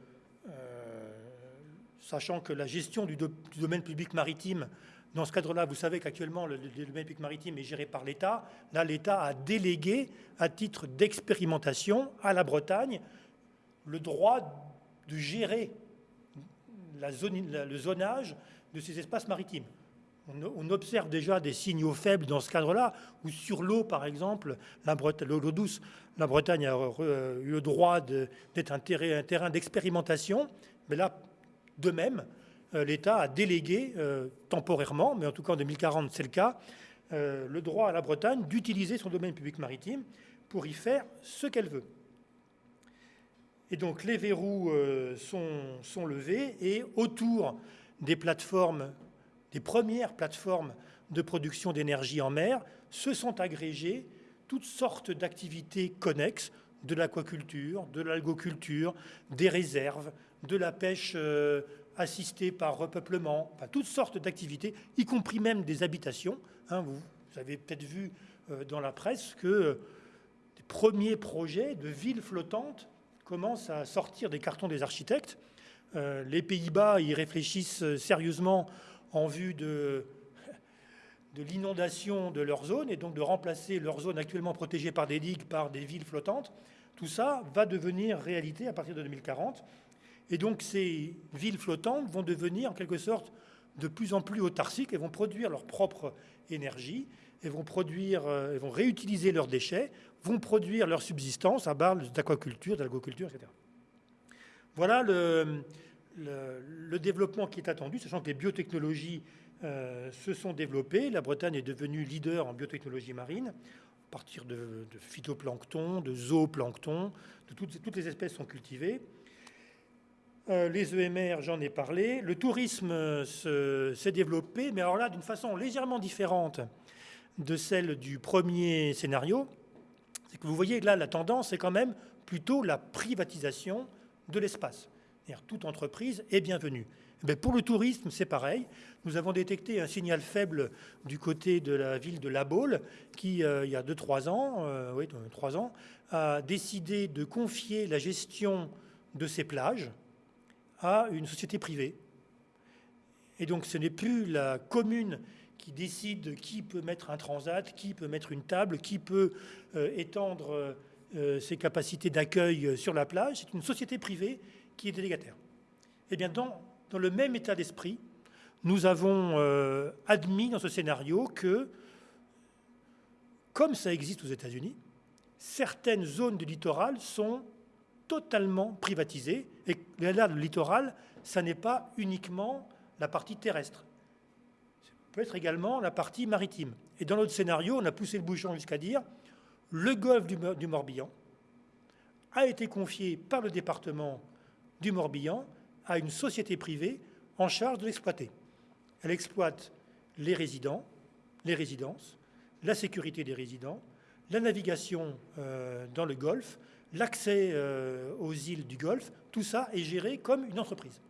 sachant que la gestion du, domaine public maritime, dans ce cadre-là, vous savez qu'actuellement le, domaine public maritime est géré par l'État. Là, l'État a délégué à titre d'expérimentation à la Bretagne le droit de gérer le zonage de ces espaces maritimes. On, observe déjà des signaux faibles dans ce cadre-là, où sur l'eau, par exemple, l'eau douce, la Bretagne a eu le droit d'être un, terrain d'expérimentation, mais là, de même, euh, l'État a délégué euh, temporairement, mais en tout cas en 2040 c'est le cas, euh, le droit à la Bretagne d'utiliser son domaine public maritime pour y faire ce qu'elle veut. Et donc les verrous sont, levés et autour des plateformes, des premières plateformes de production d'énergie en mer, se sont agrégées toutes sortes d'activités connexes, de l'aquaculture, de l'algoculture, des réserves, de la pêche euh, assistée par repeuplement, toutes sortes d'activités, y compris même des habitations. Hein, vous, avez peut-être vu euh, dans la presse que euh, des premiers projets de villes flottantes commencent à sortir des cartons des architectes. les Pays-Bas y réfléchissent sérieusement en vue de, *laughs* de l'inondation de leur zone et donc de remplacer leur zone actuellement protégée par des digues par des villes flottantes. Tout ça va devenir réalité à partir de 2040. Et donc ces villes flottantes vont devenir en quelque sorte de plus en plus autarciques et vont produire leur propre énergie, et vont, produire, euh, vont réutiliser leurs déchets, vont produire leur subsistance à base d'aquaculture, d'algoculture, etc. Voilà le, développement qui est attendu, sachant que les biotechnologies euh, se sont développées. La Bretagne est devenue leader en biotechnologie marine, à partir de, phytoplancton, de zooplancton, toutes les espèces sont cultivées. Euh, les EMR, j'en ai parlé. Le tourisme s'est développé, mais alors là, d'une façon légèrement différente de celle du premier scénario. C'est que vous voyez là, la tendance est quand même plutôt la privatisation de l'espace. Toute entreprise est bienvenue. Pour le tourisme, c'est pareil. Nous avons détecté un signal faible du côté de la ville de La Baule, qui, euh, il y a 2-3 ans, euh, oui, 3 ans, a décidé de confier la gestion de ses plages à une société privée. Et donc ce n'est plus la commune qui décide qui peut mettre un transat, qui peut mettre une table, qui peut euh, étendre euh, ses capacités d'accueil sur la plage. C'est une société privée qui est délégataire. Et eh bien dans, dans le même état d'esprit, nous avons euh, admis dans ce scénario que, comme ça existe aux États-Unis, certaines zones du littoral sont totalement privatisé. Et là, le littoral, ça n'est pas uniquement la partie terrestre. Ça peut être également la partie maritime. Et dans notre scénario, on a poussé le bouchon jusqu'à dire le golfe du, Morbihan a été confié par le département du Morbihan à une société privée en charge de l'exploiter. Elle exploite les résidents, les résidences, la sécurité des résidents, la navigation euh, dans le golfe, l'accès euh, aux îles du Golfe, tout ça est géré comme une entreprise.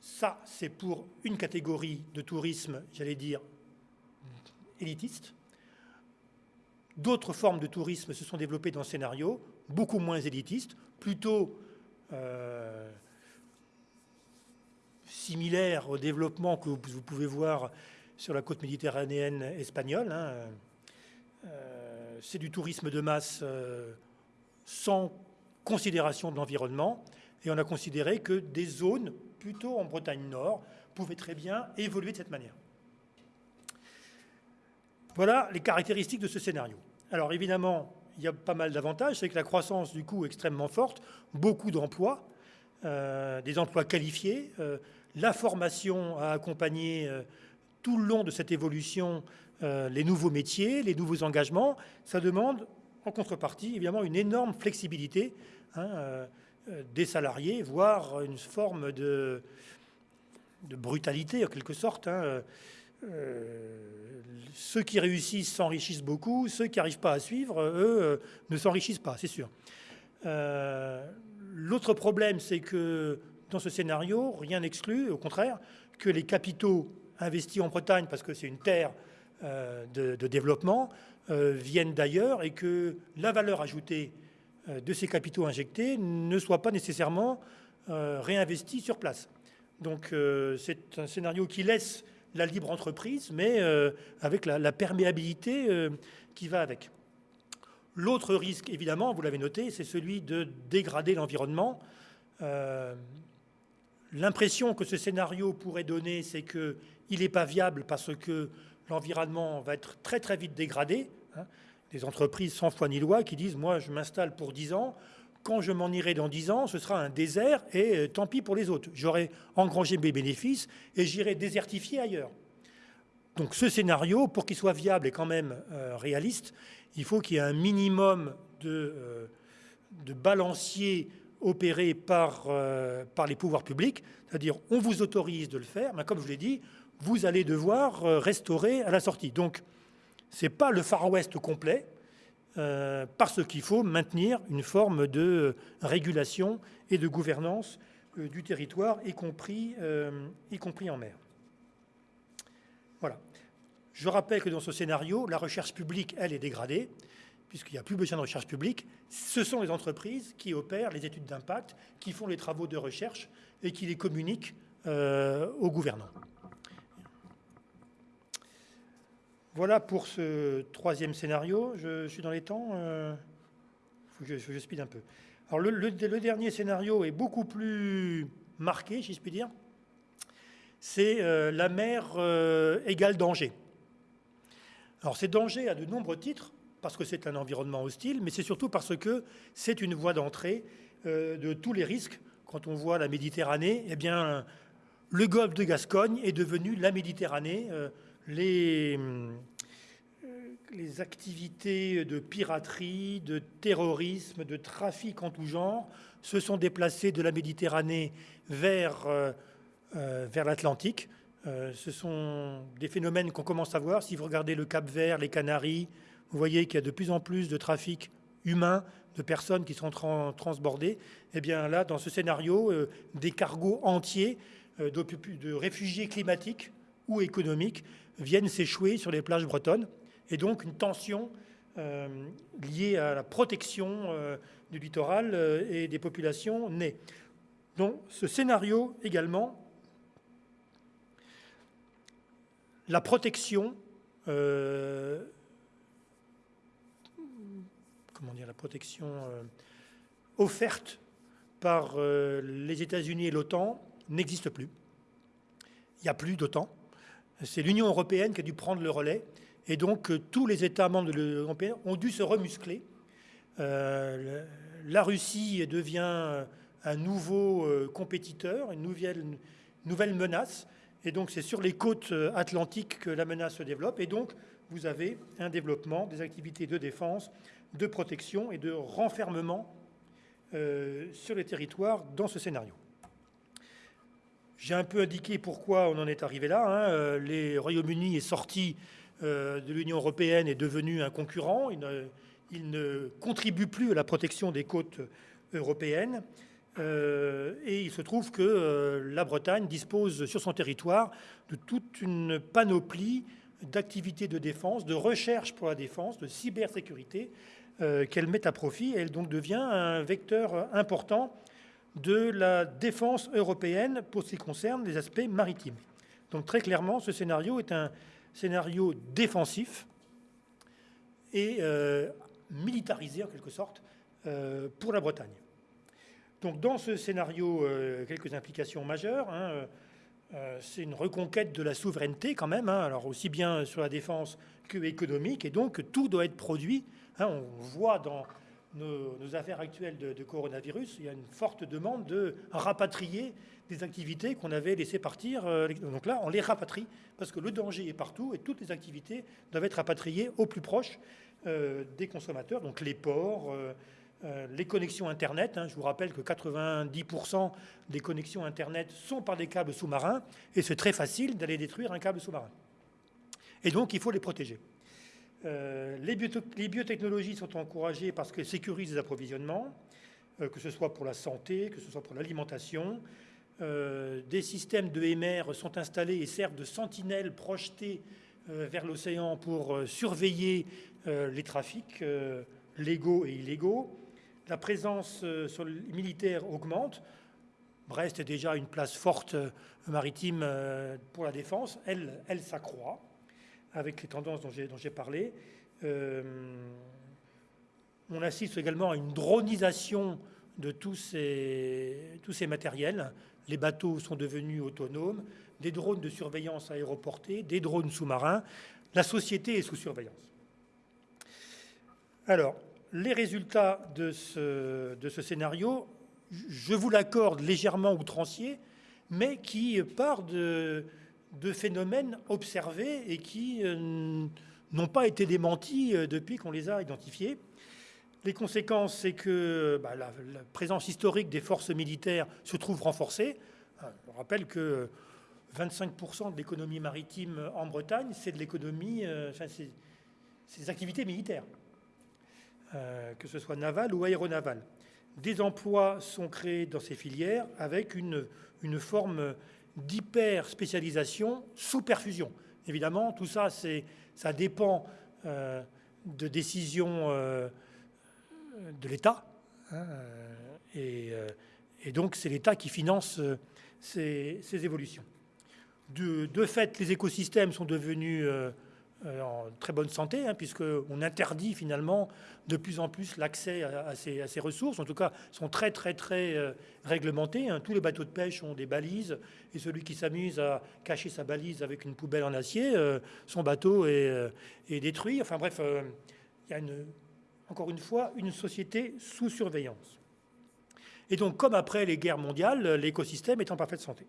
Ça, c'est pour une catégorie de tourisme, j'allais dire, élitiste. D'autres formes de tourisme se sont développées dans ce scénario, beaucoup moins élitistes, plutôt euh, similaires au développement que vous pouvez voir sur la côte méditerranéenne espagnole. Hein. Euh, c'est du tourisme de masse euh, sans considération de l'environnement. Et on a considéré que des zones, plutôt en Bretagne Nord, pouvaient très bien évoluer de cette manière. Voilà les caractéristiques de ce scénario. Alors évidemment, il y a pas mal d'avantages. C'est que la croissance, du coup, est extrêmement forte. Beaucoup d'emplois, euh, des emplois qualifiés. Euh, la formation a accompagné tout le long de cette évolution euh, les nouveaux métiers, les nouveaux engagements, ça demande en contrepartie évidemment une énorme flexibilité. Hein, euh, des salariés, voire une forme de, de brutalité en quelque sorte. Hein. ceux qui réussissent s'enrichissent beaucoup, ceux qui n'arrivent pas à suivre, eux, ne s'enrichissent pas, c'est sûr. L'autre problème, c'est que dans ce scénario, rien n'exclut, au contraire, que les capitaux investis en Bretagne, parce que c'est une terre euh, de, développement, euh, viennent d'ailleurs et que la valeur ajoutée euh, de ces capitaux injectés ne soit pas nécessairement réinvestie sur place. Donc c'est un scénario qui laisse la libre entreprise, mais avec la, perméabilité qui va avec. L'autre risque, évidemment, vous l'avez noté, c'est celui de dégrader l'environnement. L'impression que ce scénario pourrait donner, c'est qu'il n'est pas viable parce que l'environnement va être très très vite dégradé. Hein. Des entreprises sans foi ni loi qui disent moi je m'installe pour 10 ans, quand je m'en irai dans 10 ans, ce sera un désert et euh, tant pis pour les autres. J'aurai engrangé mes bénéfices et j'irai désertifier ailleurs. Donc ce scénario, pour qu'il soit viable et quand même euh, réaliste, il faut qu'il y ait un minimum de, euh, de balancier opéré par, par les pouvoirs publics, c'est-à-dire on vous autorise de le faire, mais comme je l'ai dit, vous allez devoir euh, restaurer à la sortie. Donc, ce n'est pas le Far West complet, euh, parce qu'il faut maintenir une forme de régulation et de gouvernance du territoire, y compris, y compris en mer. Voilà. Je rappelle que dans ce scénario, la recherche publique, elle, est dégradée puisqu'il n'y a plus besoin de recherche publique, ce sont les entreprises qui opèrent les études d'impact, qui font les travaux de recherche et qui les communiquent euh, aux gouvernants. Voilà pour ce troisième scénario. Je, suis dans les temps. Euh, je, speed un peu. Le, dernier scénario est beaucoup plus marqué, si je puis dire. C'est euh, la mer égale danger. Alors ces dangers à de nombreux titres parce que c'est un environnement hostile, mais c'est surtout parce que c'est une voie d'entrée euh, de tous les risques. Quand on voit la Méditerranée, eh bien, le golfe de Gascogne est devenu la Méditerranée. Euh, les, euh, activités de piraterie, de terrorisme, de trafic en tout genre se sont déplacées de la Méditerranée vers, vers l'Atlantique. ce sont des phénomènes qu'on commence à voir. Si vous regardez le Cap Vert, les Canaries, vous voyez qu'il y a de plus en plus de trafic humain, de personnes qui sont transbordées. Eh bien là, dans ce scénario, euh, des cargos entiers euh, de, réfugiés climatiques ou économiques viennent s'échouer sur les plages bretonnes. Et donc une tension euh, liée à la protection du littoral et des populations naît. Donc ce scénario également, la protection comment dire, la protection euh, offerte par euh, les États-Unis et l'OTAN n'existe plus. Il n'y a plus d'OTAN. C'est l'Union européenne qui a dû prendre le relais. Et donc, euh, tous les États membres de l'Union européenne ont dû se remuscler. la Russie devient un nouveau compétiteur, une nouvelle, menace. Et donc, c'est sur les côtes atlantiques que la menace se développe. Et donc, vous avez un développement des activités de défense de protection et de renfermement euh, sur les territoires dans ce scénario. J'ai un peu indiqué pourquoi on en est arrivé là. Hein. Euh, les Royaume-Uni est sorti euh, de l'Union européenne, est devenu un concurrent. Il ne, contribue plus à la protection des côtes européennes. et il se trouve que la Bretagne dispose sur son territoire de toute une panoplie d'activités de défense, de recherche pour la défense, de cybersécurité, euh, qu'elle met à profit. elle donc devient un vecteur important de la défense européenne pour ce qui concerne les aspects maritimes. Donc très clairement, ce scénario est un scénario défensif et euh, militarisé en quelque sorte euh, pour la Bretagne. Donc dans ce scénario, quelques implications majeures. Hein, c'est une reconquête de la souveraineté quand même, hein, alors aussi bien sur la défense que économique, et donc tout doit être produit Hein, on voit dans nos, affaires actuelles de, coronavirus, il y a une forte demande de rapatrier des activités qu'on avait laissées partir. Euh, donc là, on les rapatrie parce que le danger est partout et toutes les activités doivent être rapatriées au plus proche euh, des consommateurs, donc les ports, les connexions Internet. Hein. je vous rappelle que 90% des connexions Internet sont par des câbles sous-marins et c'est très facile d'aller détruire un câble sous-marin. Et donc, il faut les protéger. Les, biotechnologies sont encouragées parce qu'elles sécurisent les approvisionnements, que ce soit pour la santé, que ce soit pour l'alimentation, euh, des systèmes de MR sont installés et servent de sentinelles projetées euh, vers l'océan pour euh, surveiller les trafics légaux et illégaux. La présence sur militaire augmente. Brest est déjà une place forte maritime pour la défense. Elle s'accroît avec les tendances dont j'ai parlé. on assiste également à une dronisation de tous ces, tous ces matériels les bateaux sont devenus autonomes, des drones de surveillance aéroportés, des drones sous-marins. La société est sous surveillance. Alors, les résultats de ce, de ce scénario, je vous l'accorde légèrement outrancier, mais qui part de, de phénomènes observés et qui euh, n'ont pas été démentis euh, depuis qu'on les a identifiés. Les conséquences, c'est que bah, la, présence historique des forces militaires se trouve renforcée. Je rappelle que 25% de l'économie maritime en Bretagne, c'est de l'économie, euh, enfin, c'est des activités militaires, euh, que ce soit navale ou aéronavale. Des emplois sont créés dans ces filières avec une, une forme d'hyper-spécialisation sous perfusion. Évidemment, tout ça, ça dépend euh, de décisions de l'État. Hein, et, donc, c'est l'État qui finance ces, évolutions. De, fait, les écosystèmes sont devenus euh, euh, en très bonne santé, hein, puisqu'on interdit finalement de plus en plus l'accès à, ces, ressources. En tout cas, sont très, très, très euh, réglementés. Hein. Tous les bateaux de pêche ont des balises, et celui qui s'amuse à cacher sa balise avec une poubelle en acier, son bateau est, détruit. Enfin bref, il y a encore une fois une société sous surveillance. Et donc, comme après les guerres mondiales, l'écosystème est en parfaite santé.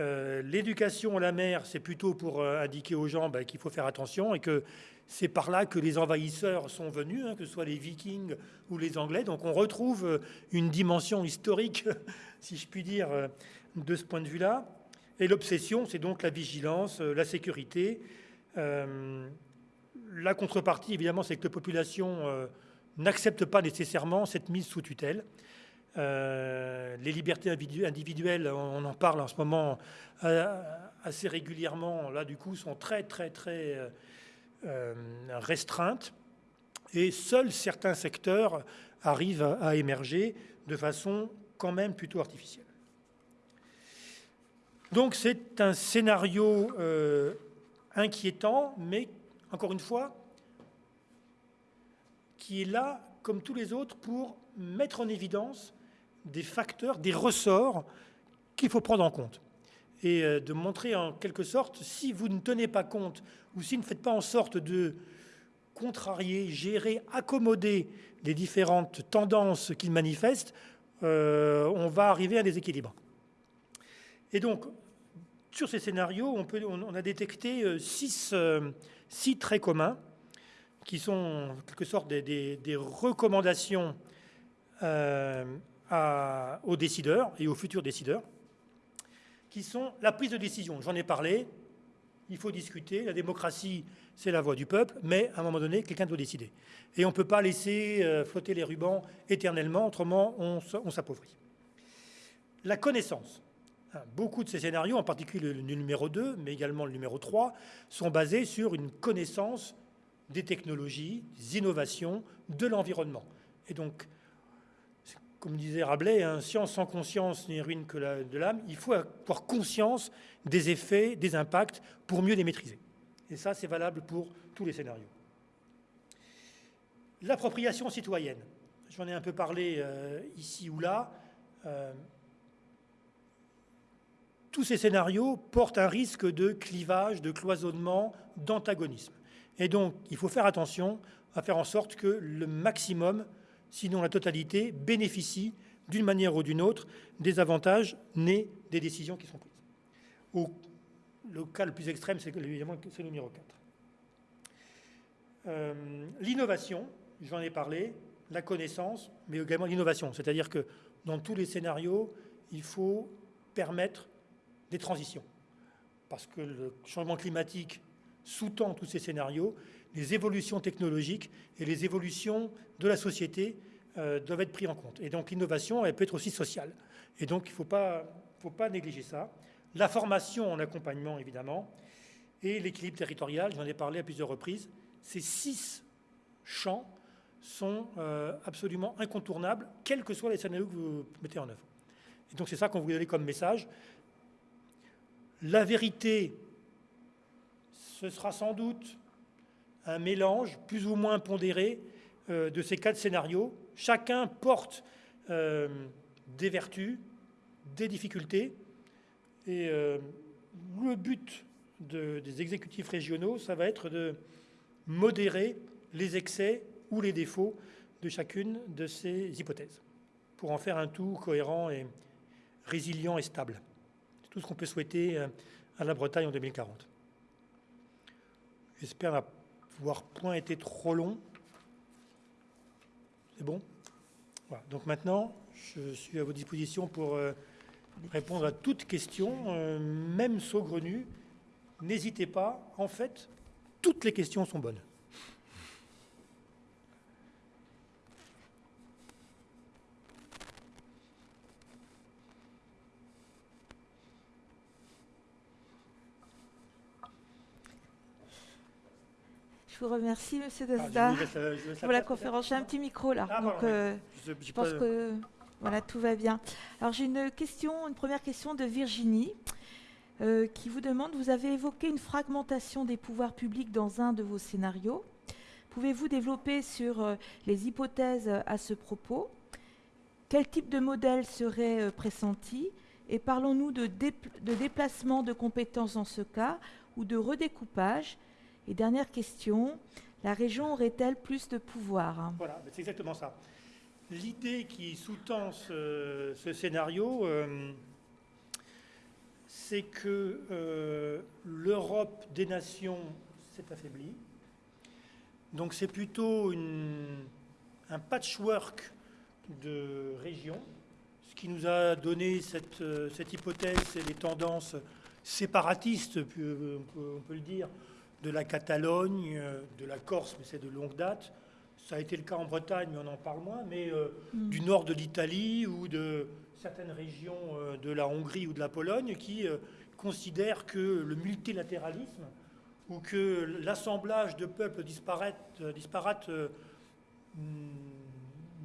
Euh, l'éducation à la mer, c'est plutôt pour euh, indiquer aux gens bah, qu'il faut faire attention et que c'est par là que les envahisseurs sont venus, hein, que ce soit les vikings ou les anglais. Donc on retrouve euh, une dimension historique, *laughs* si je puis dire, de ce point de vue-là. Et l'obsession, c'est donc la vigilance, la sécurité. la contrepartie, évidemment, c'est que la population n'accepte pas nécessairement cette mise sous tutelle. Euh, les libertés individuelles, on en parle en ce moment euh, assez régulièrement, là du coup, sont très très très euh, restreintes et seuls certains secteurs arrivent à, émerger de façon quand même plutôt artificielle. Donc c'est un scénario inquiétant, mais encore une fois, qui est là, comme tous les autres, pour mettre en évidence des facteurs, des ressorts qu'il faut prendre en compte. Et euh, de montrer en quelque sorte, si vous ne tenez pas compte ou si vous ne faites pas en sorte de contrarier, gérer, accommoder les différentes tendances qu'ils manifestent, euh, on va arriver à des équilibres. Et donc, sur ces scénarios, on, peut, on a détecté euh, six, six, traits communs qui sont en quelque sorte des, des recommandations aux décideurs et aux futurs décideurs, qui sont la prise de décision. J'en ai parlé, il faut discuter, la démocratie, c'est la voix du peuple, mais à un moment donné, quelqu'un doit décider. Et on ne peut pas laisser euh, flotter les rubans éternellement, autrement on, s'appauvrit. La connaissance. Hein, beaucoup de ces scénarios, en particulier le numéro 2, mais également le numéro 3, sont basés sur une connaissance des technologies, des innovations, de l'environnement. Et donc, comme disait Rabelais, hein, science sans conscience n'est ruine que de l'âme. Il faut avoir conscience des effets, des impacts pour mieux les maîtriser. Et ça, c'est valable pour tous les scénarios. L'appropriation citoyenne. J'en ai un peu parlé euh, ici ou là. Euh, tous ces scénarios portent un risque de clivage, de cloisonnement, d'antagonisme. Et donc, il faut faire attention à faire en sorte que le maximum sinon la totalité, bénéficie d'une manière ou d'une autre des avantages nés des décisions qui sont prises. le cas le plus extrême, c'est le numéro 4. Euh, l'innovation, j'en ai parlé, la connaissance, mais également l'innovation. C'est-à-dire que dans tous les scénarios, il faut permettre des transitions. Parce que le changement climatique sous-tend tous ces scénarios, les évolutions technologiques et les évolutions de la société euh, doivent être pris en compte. Et donc l'innovation, elle peut être aussi sociale. Et donc il ne faut pas, faut pas négliger ça. La formation en accompagnement, évidemment, et l'équilibre territorial, j'en ai parlé à plusieurs reprises. Ces six champs sont euh, absolument incontournables, quels que soient les scénarios que vous mettez en œuvre. Et donc c'est ça qu'on vous donne comme message. La vérité, ce sera sans doute un mélange plus ou moins pondéré euh, de ces quatre scénarios. Chacun porte euh, des vertus, des difficultés. Et le but des exécutifs régionaux, ça va être de modérer les excès ou les défauts de chacune de ces hypothèses, pour en faire un tout cohérent et résilient et stable. C'est tout ce qu'on peut souhaiter euh, à la Bretagne en 2040. J'espère n'avoir point été trop long. C'est bon. Donc maintenant, je suis à votre disposition pour euh, répondre à toute question, euh, même saugrenue. N'hésitez pas, en fait, toutes les questions sont bonnes. Je vous remercie, Monsieur ah, Dasda, pour la conférence. J'ai un petit micro là, ah, donc euh, je, pense que voilà, tout va bien. Alors j'ai une question, une première question de Virginie. Euh, qui vous demande, vous avez évoqué une fragmentation des pouvoirs publics dans un de vos scénarios. Pouvez-vous développer sur euh, les hypothèses à ce propos? Quel type de modèle serait pressenti? Et parlons-nous de, de déplacement de compétences dans ce cas ou de redécoupage et dernière question, la région aurait-elle plus de pouvoir? Voilà, c'est exactement ça. L'idée qui sous-tend ce, scénario, euh, c'est que euh, l'Europe des nations s'est affaiblie. Donc c'est plutôt un patchwork de régions. Ce qui nous a donné cette, euh, cette hypothèse, c'est les tendances séparatistes, on peut le dire, de la Catalogne, euh, de la Corse, mais c'est de longue date. Ça a été le cas en Bretagne, mais on en parle moins, mais euh, mm. du nord de l'Italie ou de certaines régions euh, de la Hongrie ou de la Pologne qui considèrent que le multilatéralisme ou que l'assemblage de peuples disparates, disparates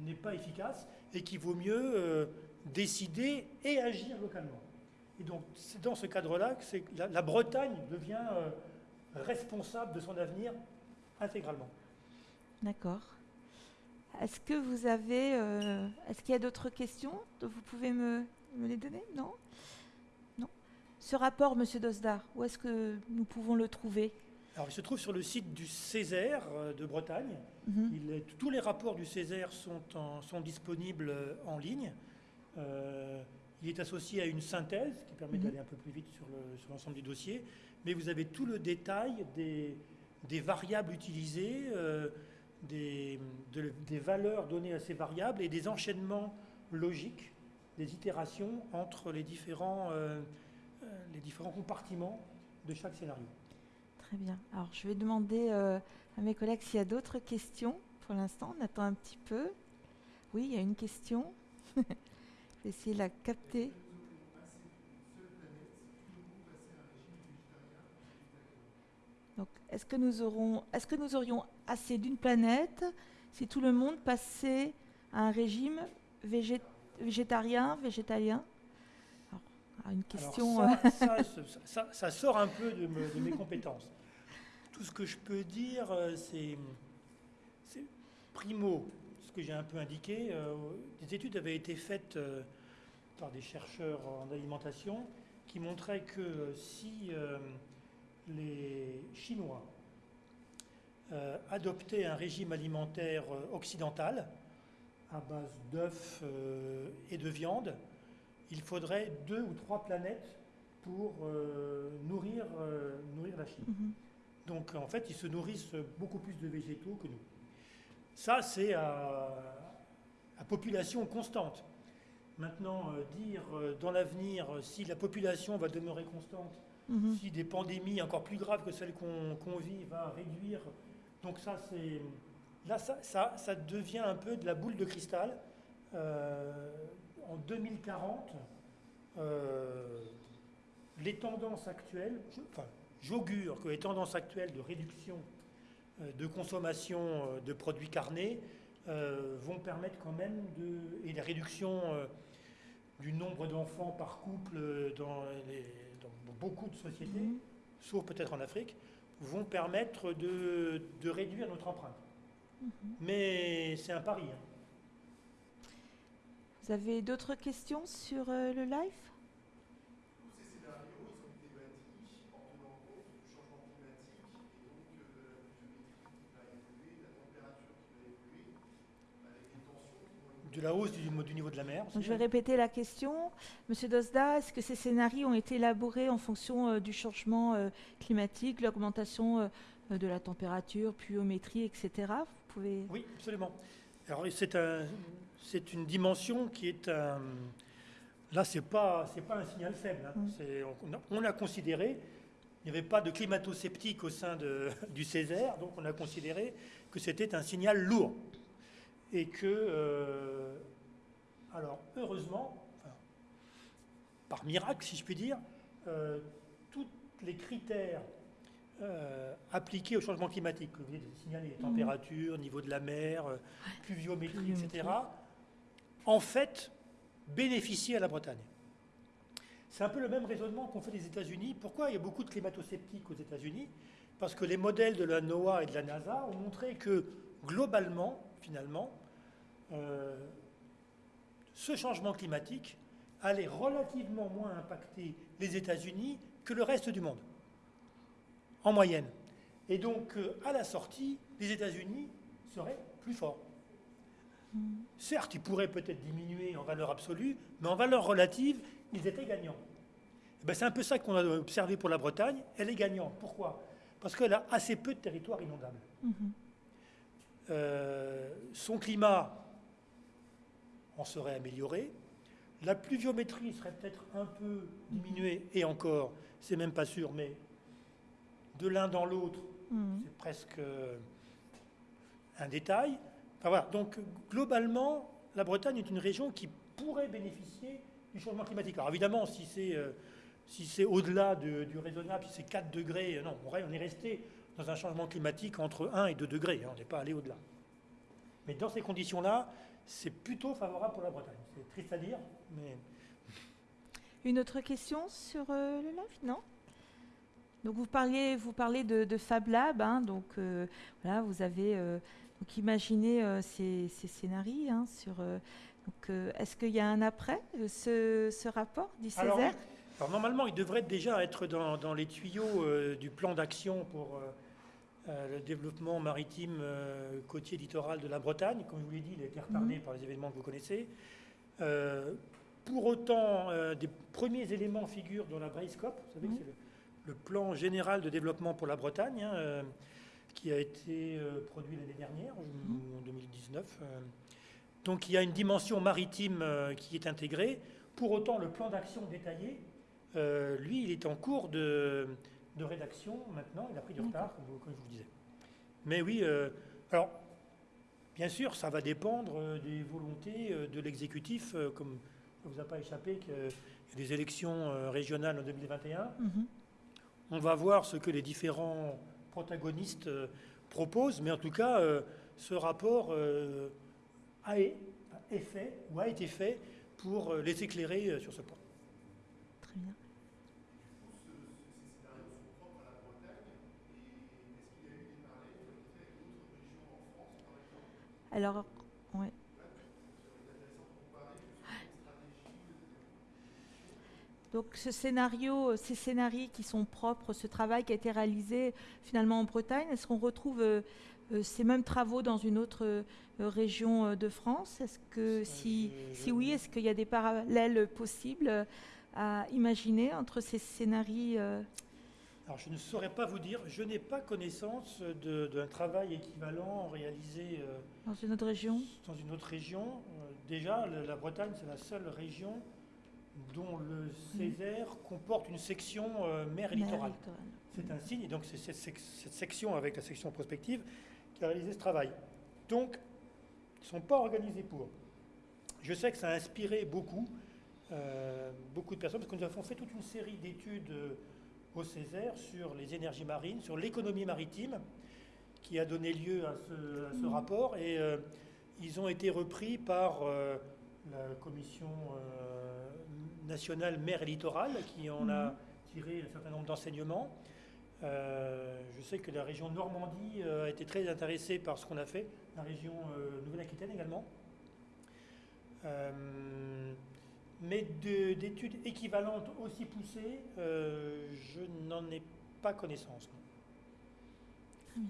n'est pas efficace et qu'il vaut mieux décider et agir localement. Et donc c'est dans ce cadre-là que la, la, Bretagne devient responsable de son avenir intégralement. D'accord. Est-ce que vous avez, euh, est-ce qu'il y a d'autres questions? Vous pouvez me, les donner? Non? Non? Ce rapport, Monsieur Dosdar, où est-ce que nous pouvons le trouver? Alors, il se trouve sur le site du Césaire euh, de Bretagne. Mhm. il est, tous les rapports du Césaire sont, sont disponibles euh, en ligne. il est associé à une synthèse qui permet mhm. d'aller un peu plus vite sur l'ensemble du dossier mais vous avez tout le détail des, variables utilisées, euh, des, valeurs données à ces variables et des enchaînements logiques, des itérations entre les différents, euh, euh, les différents compartiments de chaque scénario. Très bien. Alors, je vais demander à mes collègues s'il y a d'autres questions. Pour l'instant, on attend un petit peu. Oui, il y a une question. *laughs* je vais essayer de la capter. Donc, est-ce que nous aurons, est-ce que nous aurions assez d'une planète si tout le monde passait à un régime végétarien, végétalien? Alors, une question. Euh, *laughs* ça, sort un peu de, mes compétences. Tout ce que je peux dire, euh, c'est, primo, ce que j'ai un peu indiqué. Euh, des études avaient été faites par des chercheurs en alimentation qui montraient que si les Chinois euh, adoptaient un régime alimentaire euh, occidental à base d'œufs euh, et de viande, il faudrait deux ou trois planètes pour nourrir, nourrir la Chine. Mhm. Donc en fait, ils se nourrissent beaucoup plus de végétaux que nous. Ça, c'est à, population constante. Maintenant, dire dans l'avenir si la population va demeurer constante, mhm. si des pandémies encore plus graves que celles qu'on vit va réduire. Donc ça, c'est là, ça, devient un peu de la boule de cristal. en 2040, les tendances actuelles, enfin, j'augure que les tendances actuelles de réduction euh, de consommation euh, de produits carnés euh, vont permettre quand même de. et la réduction du nombre d'enfants par couple dans, beaucoup de sociétés, mmh. sauf peut-être en Afrique, vont permettre de, réduire notre empreinte. Mmh. Mais c'est un pari. Hein. Vous avez d'autres questions sur le live de la hausse du, niveau de la mer. je vais répéter la question. Monsieur Dosda, est-ce que ces scénarios ont été élaborés en fonction euh, du changement euh, climatique, l'augmentation euh, de la température, pluviométrie, etc. Vous pouvez... Oui, absolument. Alors c'est un, c'est une dimension qui est un... Là, ce n'est pas, un signal faible. Hein. Mm. On, a, considéré, il n'y avait pas de climato-sceptique au sein de, *laughs* du Césaire, donc on a considéré que c'était un signal lourd et que, euh, alors heureusement, par miracle si je puis dire, euh, tous les critères euh, appliqués au changement climatique, que vous venez de signaler, les mhm. températures, niveau de la mer, pluviométrie, etc., en fait, bénéficient à la Bretagne. C'est un peu le même raisonnement qu'on fait des États-Unis. Pourquoi il y a beaucoup de climato-sceptiques aux États-Unis? Parce que les modèles de la NOAA et de la NASA ont montré que globalement, finalement, euh, ce changement climatique allait relativement moins impacter les États-Unis que le reste du monde, en moyenne. Et donc, euh, à la sortie, les États-Unis seraient plus forts. Certes, ils pourraient peut-être diminuer en valeur absolue, mais en valeur relative, ils étaient gagnants. Eh ben, c'est un peu ça qu'on a observé pour la Bretagne. Elle est gagnante. Pourquoi? Parce qu'elle a assez peu de territoire inondable. Mm-hmm. Euh, son climat en serait amélioré. La pluviométrie serait peut-être un peu diminuée, et encore, c'est même pas sûr, mais de l'un dans l'autre, mm. c'est presque un détail. voilà. Donc, globalement, la Bretagne est une région qui pourrait bénéficier du changement climatique. Alors, évidemment, si c'est euh, si c'est au-delà du raisonnable, si c'est 4 degrés, non, on est resté dans un changement climatique entre 1 et 2 degrés. Hein, on n'est pas allé au-delà. Mais dans ces conditions-là, c'est plutôt favorable pour la Bretagne. C'est triste à dire, mais... Une autre question sur euh, le live? Non? Donc vous parliez, vous parlez de, Fab Lab, hein, donc euh, voilà, vous avez euh, donc imaginé ces, scénarios hein, sur. est-ce qu'il y a un après ce, rapport du Césaire? alors, normalement, il devrait déjà être dans, dans les tuyaux du plan d'action pour le développement maritime euh, côtier littoral de la Bretagne. Comme je vous l'ai dit, il a été retardé mhm. par les événements que vous connaissez. Euh, pour autant, des premiers éléments figurent dans la Braiscope. Vous savez que c'est le, plan général de développement pour la Bretagne, hein, qui a été produit l'année dernière, en 2019. Mhm. Donc il y a une dimension maritime qui est intégrée. Pour autant, le plan d'action détaillé, lui, il est en cours de, de rédaction maintenant. Il a pris du retard, comme, je vous disais. Mais oui, euh, alors, bien sûr, ça va dépendre euh, des volontés euh, de l'exécutif, comme ça ne vous a pas échappé qu'il y a des élections régionales en 2021. Mhm. On va voir ce que les différents protagonistes proposent, mais en tout cas, ce rapport a, est fait ou a été fait pour les éclairer sur ce point. Très bien. Alors, oui. Donc ce scénario, ces scénarios qui sont propres, ce travail qui a été réalisé finalement en Bretagne, est-ce qu'on retrouve euh, euh, ces mêmes travaux dans une autre euh, région de France? Est-ce que si, si oui, est-ce qu'il y a des parallèles possibles à imaginer entre ces scénarios Alors je ne saurais pas vous dire, je n'ai pas connaissance d'un travail équivalent réalisé euh, Dans une autre région dans une autre région. Euh, déjà, la Bretagne, c'est la seule région dont le Césaire comporte une section euh, mer et littorale. C'est un signe, et donc c'est cette, sec- cette section avec la section prospective qui a réalisé ce travail. Donc, ils ne sont pas organisés pour. Je sais que ça a inspiré beaucoup, beaucoup de personnes, parce que nous avons fait toute une série d'études au Césaire sur les énergies marines, sur l'économie maritime, qui a donné lieu à ce, à ce rapport, et euh, ils ont été repris par euh, la Commission euh, nationale mer et littoral, qui en a tiré un certain nombre d'enseignements. Je sais que la région Normandie a été très intéressée par ce qu'on a fait, la région Nouvelle-Aquitaine également. Mais de- d'études équivalentes aussi poussées, euh, je n'en ai pas connaissance. non.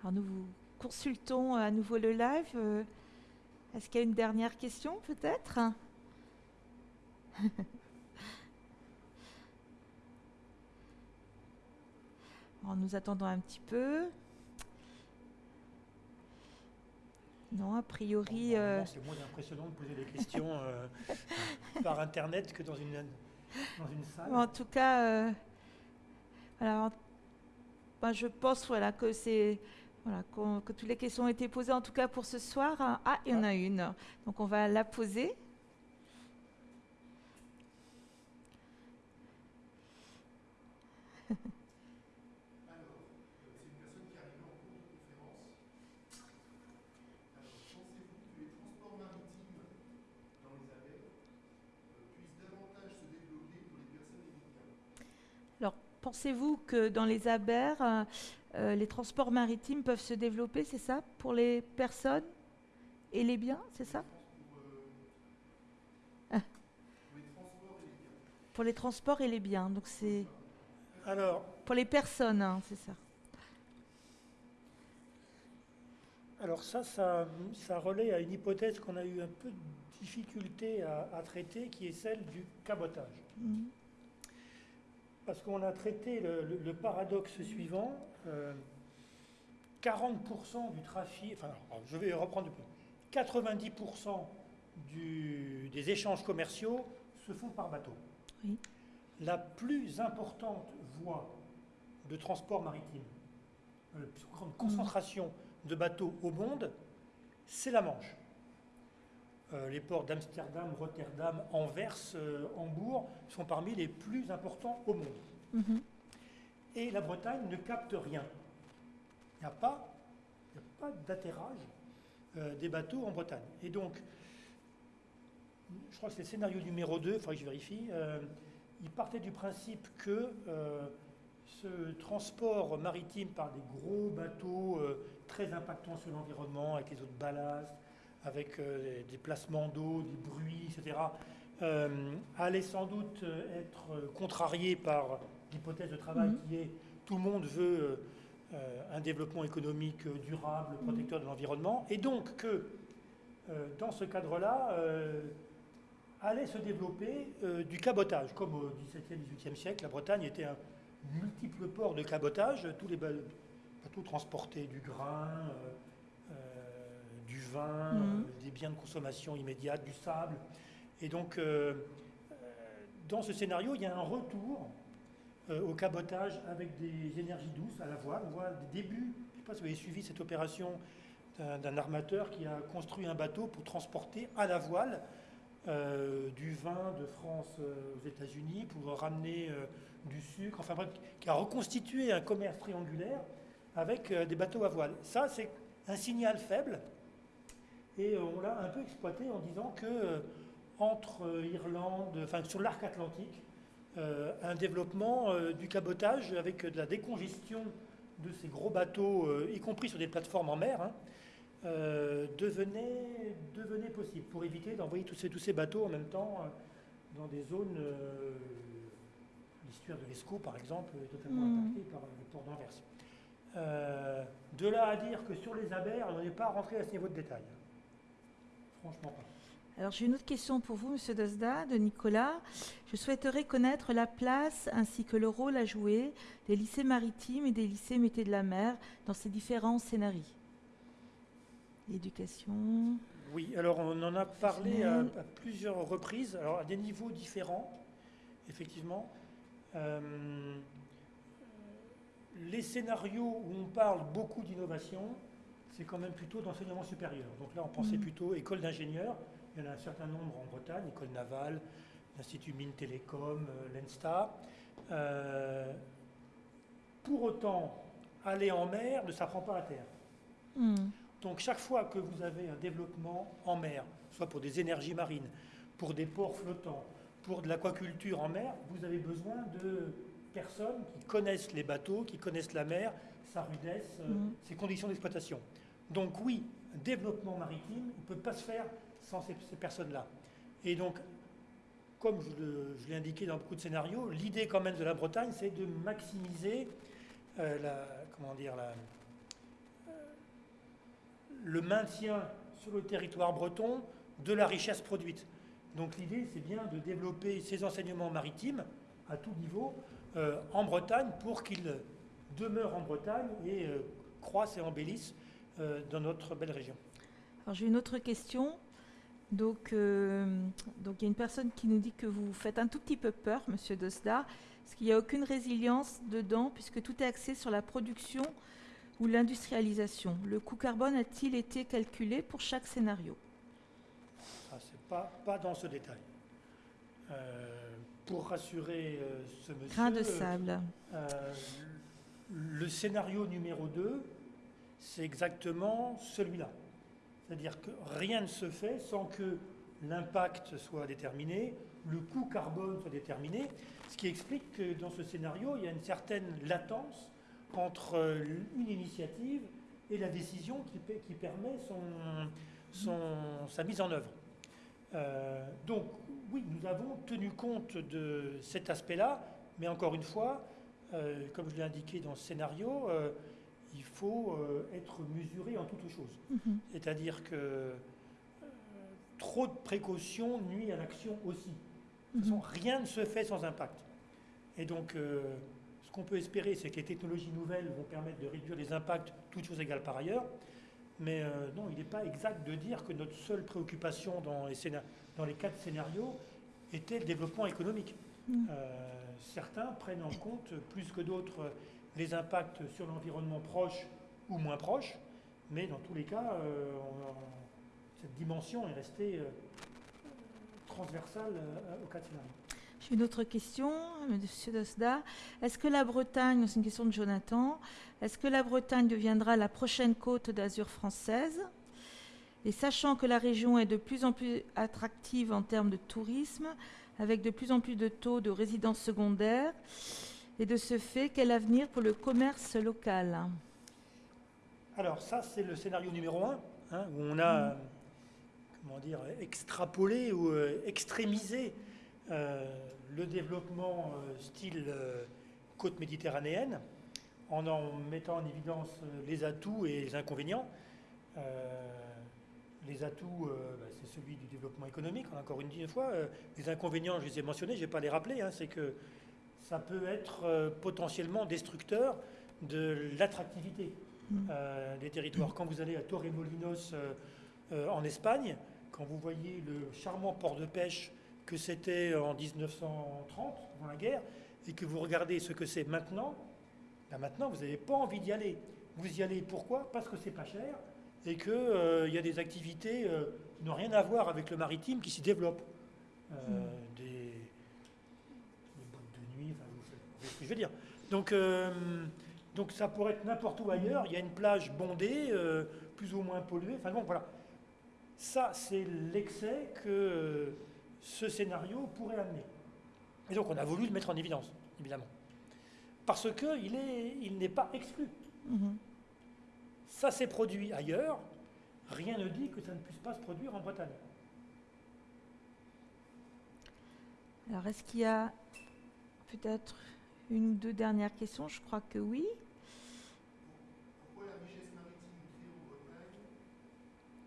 Alors nous vous consultons à nouveau le live. Euh, Est-ce qu'il y a une dernière question peut-être? *laughs* Nous attendons un petit peu. Non, a priori. Bon, euh, C'est moins impressionnant de poser des questions euh, *laughs* par Internet que dans une, dans une salle. En tout cas, euh, voilà, en- ben, je pense voilà, que, c'est, voilà, que toutes les questions ont été posées, en tout cas pour ce soir. Ah, il y en a une. Donc on va la poser. C'est une personne qui arrive en cours de conférence. Alors, pensez-vous que les transports maritimes dans les abeilles euh, puissent davantage se développer pour les personnes et les biens Alors, pensez-vous que dans les abers, euh, euh, les transports maritimes peuvent se développer, c'est ça Pour les personnes et les biens, c'est ça? Pour, Ah. pour les transports et les biens Pour les transports et les biens. Donc c'est Alors, pour les personnes, hein, c'est ça. Alors ça, ça, ça relaie à une hypothèse qu'on a eu un peu de difficulté à, à traiter, qui est celle du cabotage. Mhm. Parce qu'on a traité le, le- le paradoxe suivant, euh, 40% du trafic, enfin je vais reprendre peu, 90% du- des échanges commerciaux se font par bateau. Oui. La plus importante voie de transport maritime, euh, la plus grande concentration de bateaux au monde, c'est la Manche. Euh, les ports d'Amsterdam, Rotterdam, Anvers, euh, Hambourg sont parmi les plus importants au monde. Mhm. Et la Bretagne ne capte rien. Il n'y a pas, a d'atterrage euh, des bateaux en Bretagne. Et donc, je crois que c'est le scénario numéro 2, il faudrait que je vérifie, il partait du principe que ce transport maritime par des gros bateaux très impactants sur l'environnement, avec les eaux de ballast, avec euh, des placements d'eau, des bruits, etc., euh, allait sans doute euh, être contrarié par l'hypothèse de travail Mhm. qui est tout le monde veut un développement économique durable, protecteur de l'environnement, et donc que dans ce cadre-là, allait se développer euh, du cabotage. Comme au XVIIe, XVIIIe siècle, la Bretagne était un multiple port de cabotage. Tous les ba- bateaux transportaient du grain, euh, du vin, Mhm. euh, des biens de consommation immédiate, du sable. Et donc, euh, euh, dans ce scénario, il y a un retour au cabotage avec des énergies douces à la voile. On voit des débuts, je ne sais pas si vous avez suivi cette opération d'un armateur qui a construit un bateau pour transporter à la voile euh, du vin de France euh, aux États-Unis, pour ramener euh, du sucre, enfin bref, qui a reconstitué un commerce triangulaire avec des bateaux à voile. Ça, c'est un signal faible, et euh, on l'a un peu exploité en disant que euh, entre euh, Irlande, enfin sur l'arc atlantique, euh, un développement euh, du cabotage avec de la décongestion de ces gros bateaux, euh, y compris sur des plateformes en mer, hein, devenait, devenait possible pour éviter d'envoyer tous ces, tous ces bateaux en même temps dans des zones. L'estuaire de l'Escaut, par exemple, est totalement Mhm. impacté par le port d'Anvers. De là à dire que sur les abers, on n'est pas rentré à ce niveau de détail. Franchement pas. Alors j'ai une autre question pour vous, Monsieur Dosda, de Nicolas. Je souhaiterais connaître la place ainsi que le rôle à jouer des lycées maritimes et des lycées métiers de la mer dans ces différents scénarios. L'éducation. Oui, alors on en a parlé à, à plusieurs reprises, alors à des niveaux différents, effectivement. Euh, les scénarios où on parle beaucoup d'innovation, c'est quand même plutôt d'enseignement supérieur. Donc là, on pensait Mhm. plutôt école d'ingénieurs. Il y en a un certain nombre en Bretagne, école navale, l'Institut Mines Télécom, euh, l'ENSTA. Euh, pour autant, aller en mer ne s'apprend pas à terre. Hmm. Donc chaque fois que vous avez un développement en mer, soit pour des énergies marines, pour des ports flottants, pour de l'aquaculture en mer, vous avez besoin de personnes qui connaissent les bateaux, qui connaissent la mer, sa rudesse, euh, Mhm. ses conditions d'exploitation. Donc oui, un développement maritime ne peut pas se faire sans ces, personnes-là. Et donc, comme je l'ai indiqué dans beaucoup de scénarios, l'idée quand même de la Bretagne, c'est de maximiser euh, comment dire, la, le maintien sur le territoire breton de la richesse produite. Donc l'idée, c'est bien de développer ces enseignements maritimes à tout niveau euh, en Bretagne pour qu'ils demeurent en Bretagne et euh, croissent et embellissent euh, dans notre belle région. Alors j'ai une autre question. Donc, euh, donc il y a une personne qui nous dit que vous faites un tout petit peu peur, Monsieur Dosda, parce qu'il n'y a aucune résilience dedans, puisque tout est axé sur la production ou l'industrialisation. Le coût carbone a-t-il été calculé pour chaque scénario? Ça, c'est pas, pas dans ce détail. Euh, pour rassurer euh, ce monsieur, Grain de sable. Euh, le scénario numéro 2, c'est exactement celui-là. C'est-à-dire que rien ne se fait sans que l'impact soit déterminé, le coût carbone soit déterminé, ce qui explique que dans ce scénario, il y a une certaine latence entre euh, une initiative et la décision qui, pe- qui permet sa mise en œuvre. Euh, donc oui, nous avons tenu compte de cet aspect-là, mais encore une fois, euh, comme je l'ai indiqué dans ce scénario, il faut euh, être mesuré en toutes choses. Mhm. C'est-à-dire que euh, trop de précautions nuit à l'action aussi. De toute façon, rien ne se fait sans impact. Et donc, euh, ce qu'on peut espérer, c'est que les technologies nouvelles vont permettre de réduire les impacts, toutes choses égales par ailleurs. Mais euh, non, il n'est pas exact de dire que notre seule préoccupation dans les, scénar- dans les quatre scénarios était le développement économique. Euh, certains prennent en compte plus que d'autres les impacts sur l'environnement proche ou moins proche, mais dans tous les cas, euh, cette dimension est restée euh, transversale euh, aux quatre scénarios. J'ai une autre question, Monsieur Dosda. Est-ce que la Bretagne, c'est une question de Jonathan, est-ce que la Bretagne deviendra la prochaine côte d'Azur française? Et sachant que la région est de plus en plus attractive en termes de tourisme, avec de plus en plus de taux de résidence secondaire, et de ce fait, quel avenir pour le commerce local? Alors ça, c'est le scénario numéro un, hein, où on a, euh, comment dire, extrapolé ou euh, extrémisé euh, le développement euh, style côte méditerranéenne, en en mettant en évidence les atouts et les inconvénients. Les atouts, bah, c'est celui du développement économique, encore une fois. Les inconvénients, je les ai mentionnés, je ne vais pas les rappeler, hein, c'est que ça peut être euh, potentiellement destructeur de l'attractivité Mm. euh, des territoires. Quand vous allez à Torremolinos euh, euh, en Espagne, quand vous voyez le charmant port de pêche que c'était en 1930, avant la guerre, et que vous regardez ce que c'est maintenant, ben maintenant vous n'avez pas envie d'y aller. Vous y allez pourquoi? Parce que c'est pas cher et qu'il il y a des activités qui n'ont rien à voir avec le maritime qui s'y développent. Des, des boîtes de nuit, ce que je veux dire. Donc, euh, donc ça pourrait être n'importe où ailleurs. Il y a une plage bondée, euh, plus ou moins polluée. Enfin bon, voilà. Ça, c'est l'excès que euh, ce scénario pourrait amener. Et donc on a voulu le mettre en évidence, évidemment. Parce qu'il est, il n'est pas exclu. Mhm. Ça s'est produit ailleurs. Rien ne dit que ça ne puisse pas se produire en Bretagne. Alors, est-ce qu'il y a peut-être une ou deux dernières questions Je crois que oui. Pourquoi la richesse maritime créée en Bretagne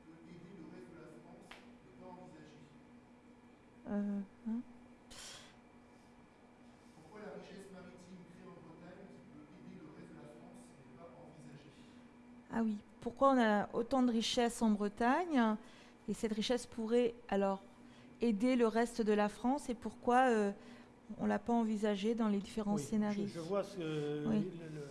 peut aider le reste de la France ne pas envisager? Euh, hein? Pourquoi la richesse maritime créée en Bretagne qui peut aider le reste de la France n'est pas envisagée Ah oui, pourquoi on a autant de richesses en Bretagne? Et cette richesse pourrait alors aider le reste de la France? Et pourquoi euh, on ne l'a pas envisagé dans les différents Oui, scénarios Je, je vois, ce, Oui. le- le-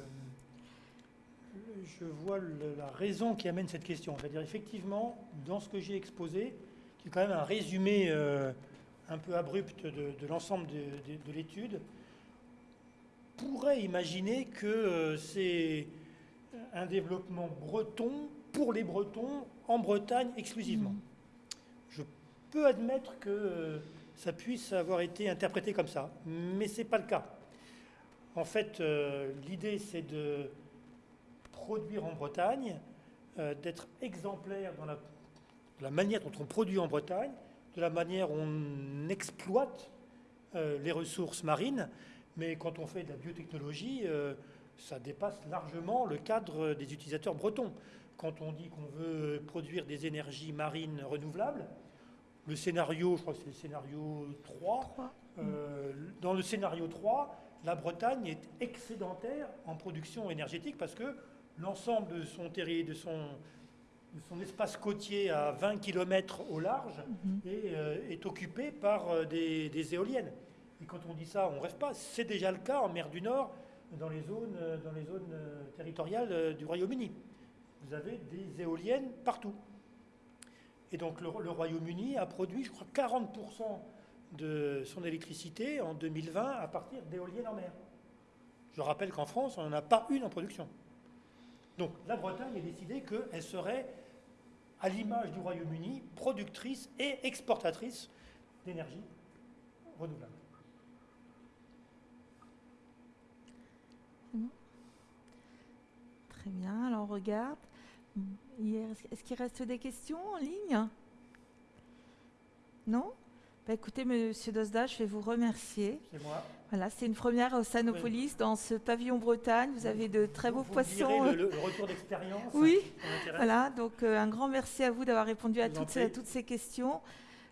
le- je vois le- la raison qui amène cette question. C'est-à-dire, effectivement, dans ce que j'ai exposé, qui est quand même un résumé euh, un peu abrupt de, de l'ensemble de, de- de l'étude, pourrait imaginer que euh, c'est un développement breton pour les Bretons en Bretagne exclusivement. Mhm. Je peux admettre que euh, ça puisse avoir été interprété comme ça, mais ce n'est pas le cas. En fait, euh, l'idée, c'est de produire en Bretagne, euh, d'être exemplaire dans la, manière dont on produit en Bretagne, de la manière dont on exploite euh, les ressources marines, mais quand on fait de la biotechnologie, ça dépasse largement le cadre des utilisateurs bretons. Quand on dit qu'on veut produire des énergies marines renouvelables, le scénario, je crois que c'est le scénario 3, Trois. euh, dans le scénario 3, la Bretagne est excédentaire en production énergétique parce que l'ensemble de son terri- de son, de son espace côtier à 20 km au large Mhm. est, euh, est occupé par euh, des, des éoliennes. Et quand on dit ça, on ne rêve pas. C'est déjà le cas en mer du Nord, dans les zones, dans les zones territoriales du Royaume-Uni. Vous avez des éoliennes partout. Et donc le, Royaume-Uni a produit, je crois, 40% de son électricité en 2020 à partir d'éoliennes en mer. Je rappelle qu'en France, on n'en a pas une en production. Donc la Bretagne a décidé qu'elle serait, à l'image du Royaume-Uni, productrice et exportatrice d'énergie renouvelable. Très bien, alors on regarde. Hier, Est-ce qu'il reste des questions en ligne? Non? Bah, Écoutez, Monsieur Dosda, je vais vous remercier. C'est moi. Voilà, c'est une première au Sanopolis, dans ce pavillon Bretagne. Vous avez de très beaux Vous- poissons. Le, le- retour d'expérience. Oui. Voilà, donc euh, un grand merci à vous d'avoir répondu à toutes ces, prie. toutes ces questions.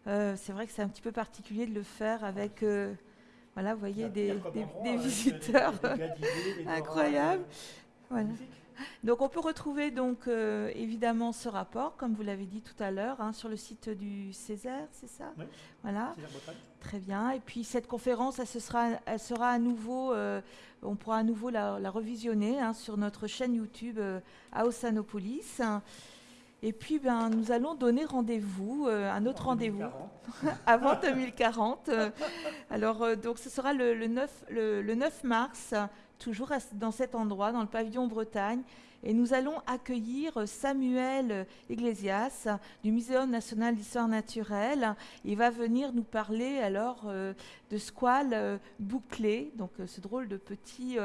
Euh, c'est vrai que c'est un petit peu particulier de le faire avec, euh, voilà, vous voyez, des, des- visiteurs. des- des *laughs* gadidés, des dorages, Incroyable. euh, Voilà. Donc on peut retrouver donc euh, évidemment ce rapport, comme vous l'avez dit tout à l'heure, hein, sur le site du Césaire, c'est ça Oui. Voilà, très bien. Et puis cette conférence, elle, se sera, elle sera à nouveau, euh, on pourra à nouveau la, la revisionner hein, sur notre chaîne YouTube euh, Aosanopolis. Et puis ben, nous allons donner rendez-vous, euh, un autre En rendez-vous 2040. *laughs* avant 2040. Euh, Alors, euh, donc, ce sera le, le 9, le, le 9 mars, toujours dans cet endroit, dans le pavillon Bretagne. Et nous allons accueillir euh, Samuel euh, Iglesias du Muséum national d'histoire naturelle. Il va venir nous parler alors euh, de squales euh, donc ce drôle de petit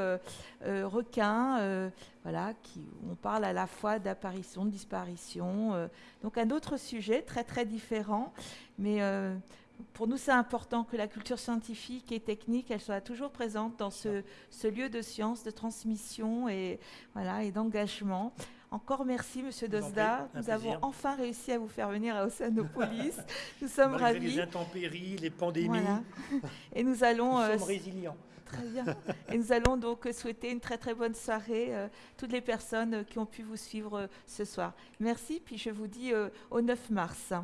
requin, voilà, qui, on parle à la fois d'apparition, de disparition. donc un autre sujet très très différent, mais pour nous, c'est important que la culture scientifique et technique, elle soit toujours présente dans ce, ce lieu de science, de transmission et, voilà, et d'engagement. Encore merci, Monsieur Dosda. Nous avons enfin réussi à vous faire venir à Océanopolis. *laughs* nous sommes Malgré ravis. les intempéries, les pandémies, Voilà. *laughs* Et nous allons nous euh, sommes résilients. Très bien. Et nous allons donc souhaiter une très très bonne soirée euh, toutes les personnes qui ont pu vous suivre euh, ce soir. Merci, puis je vous dis au 9 mars.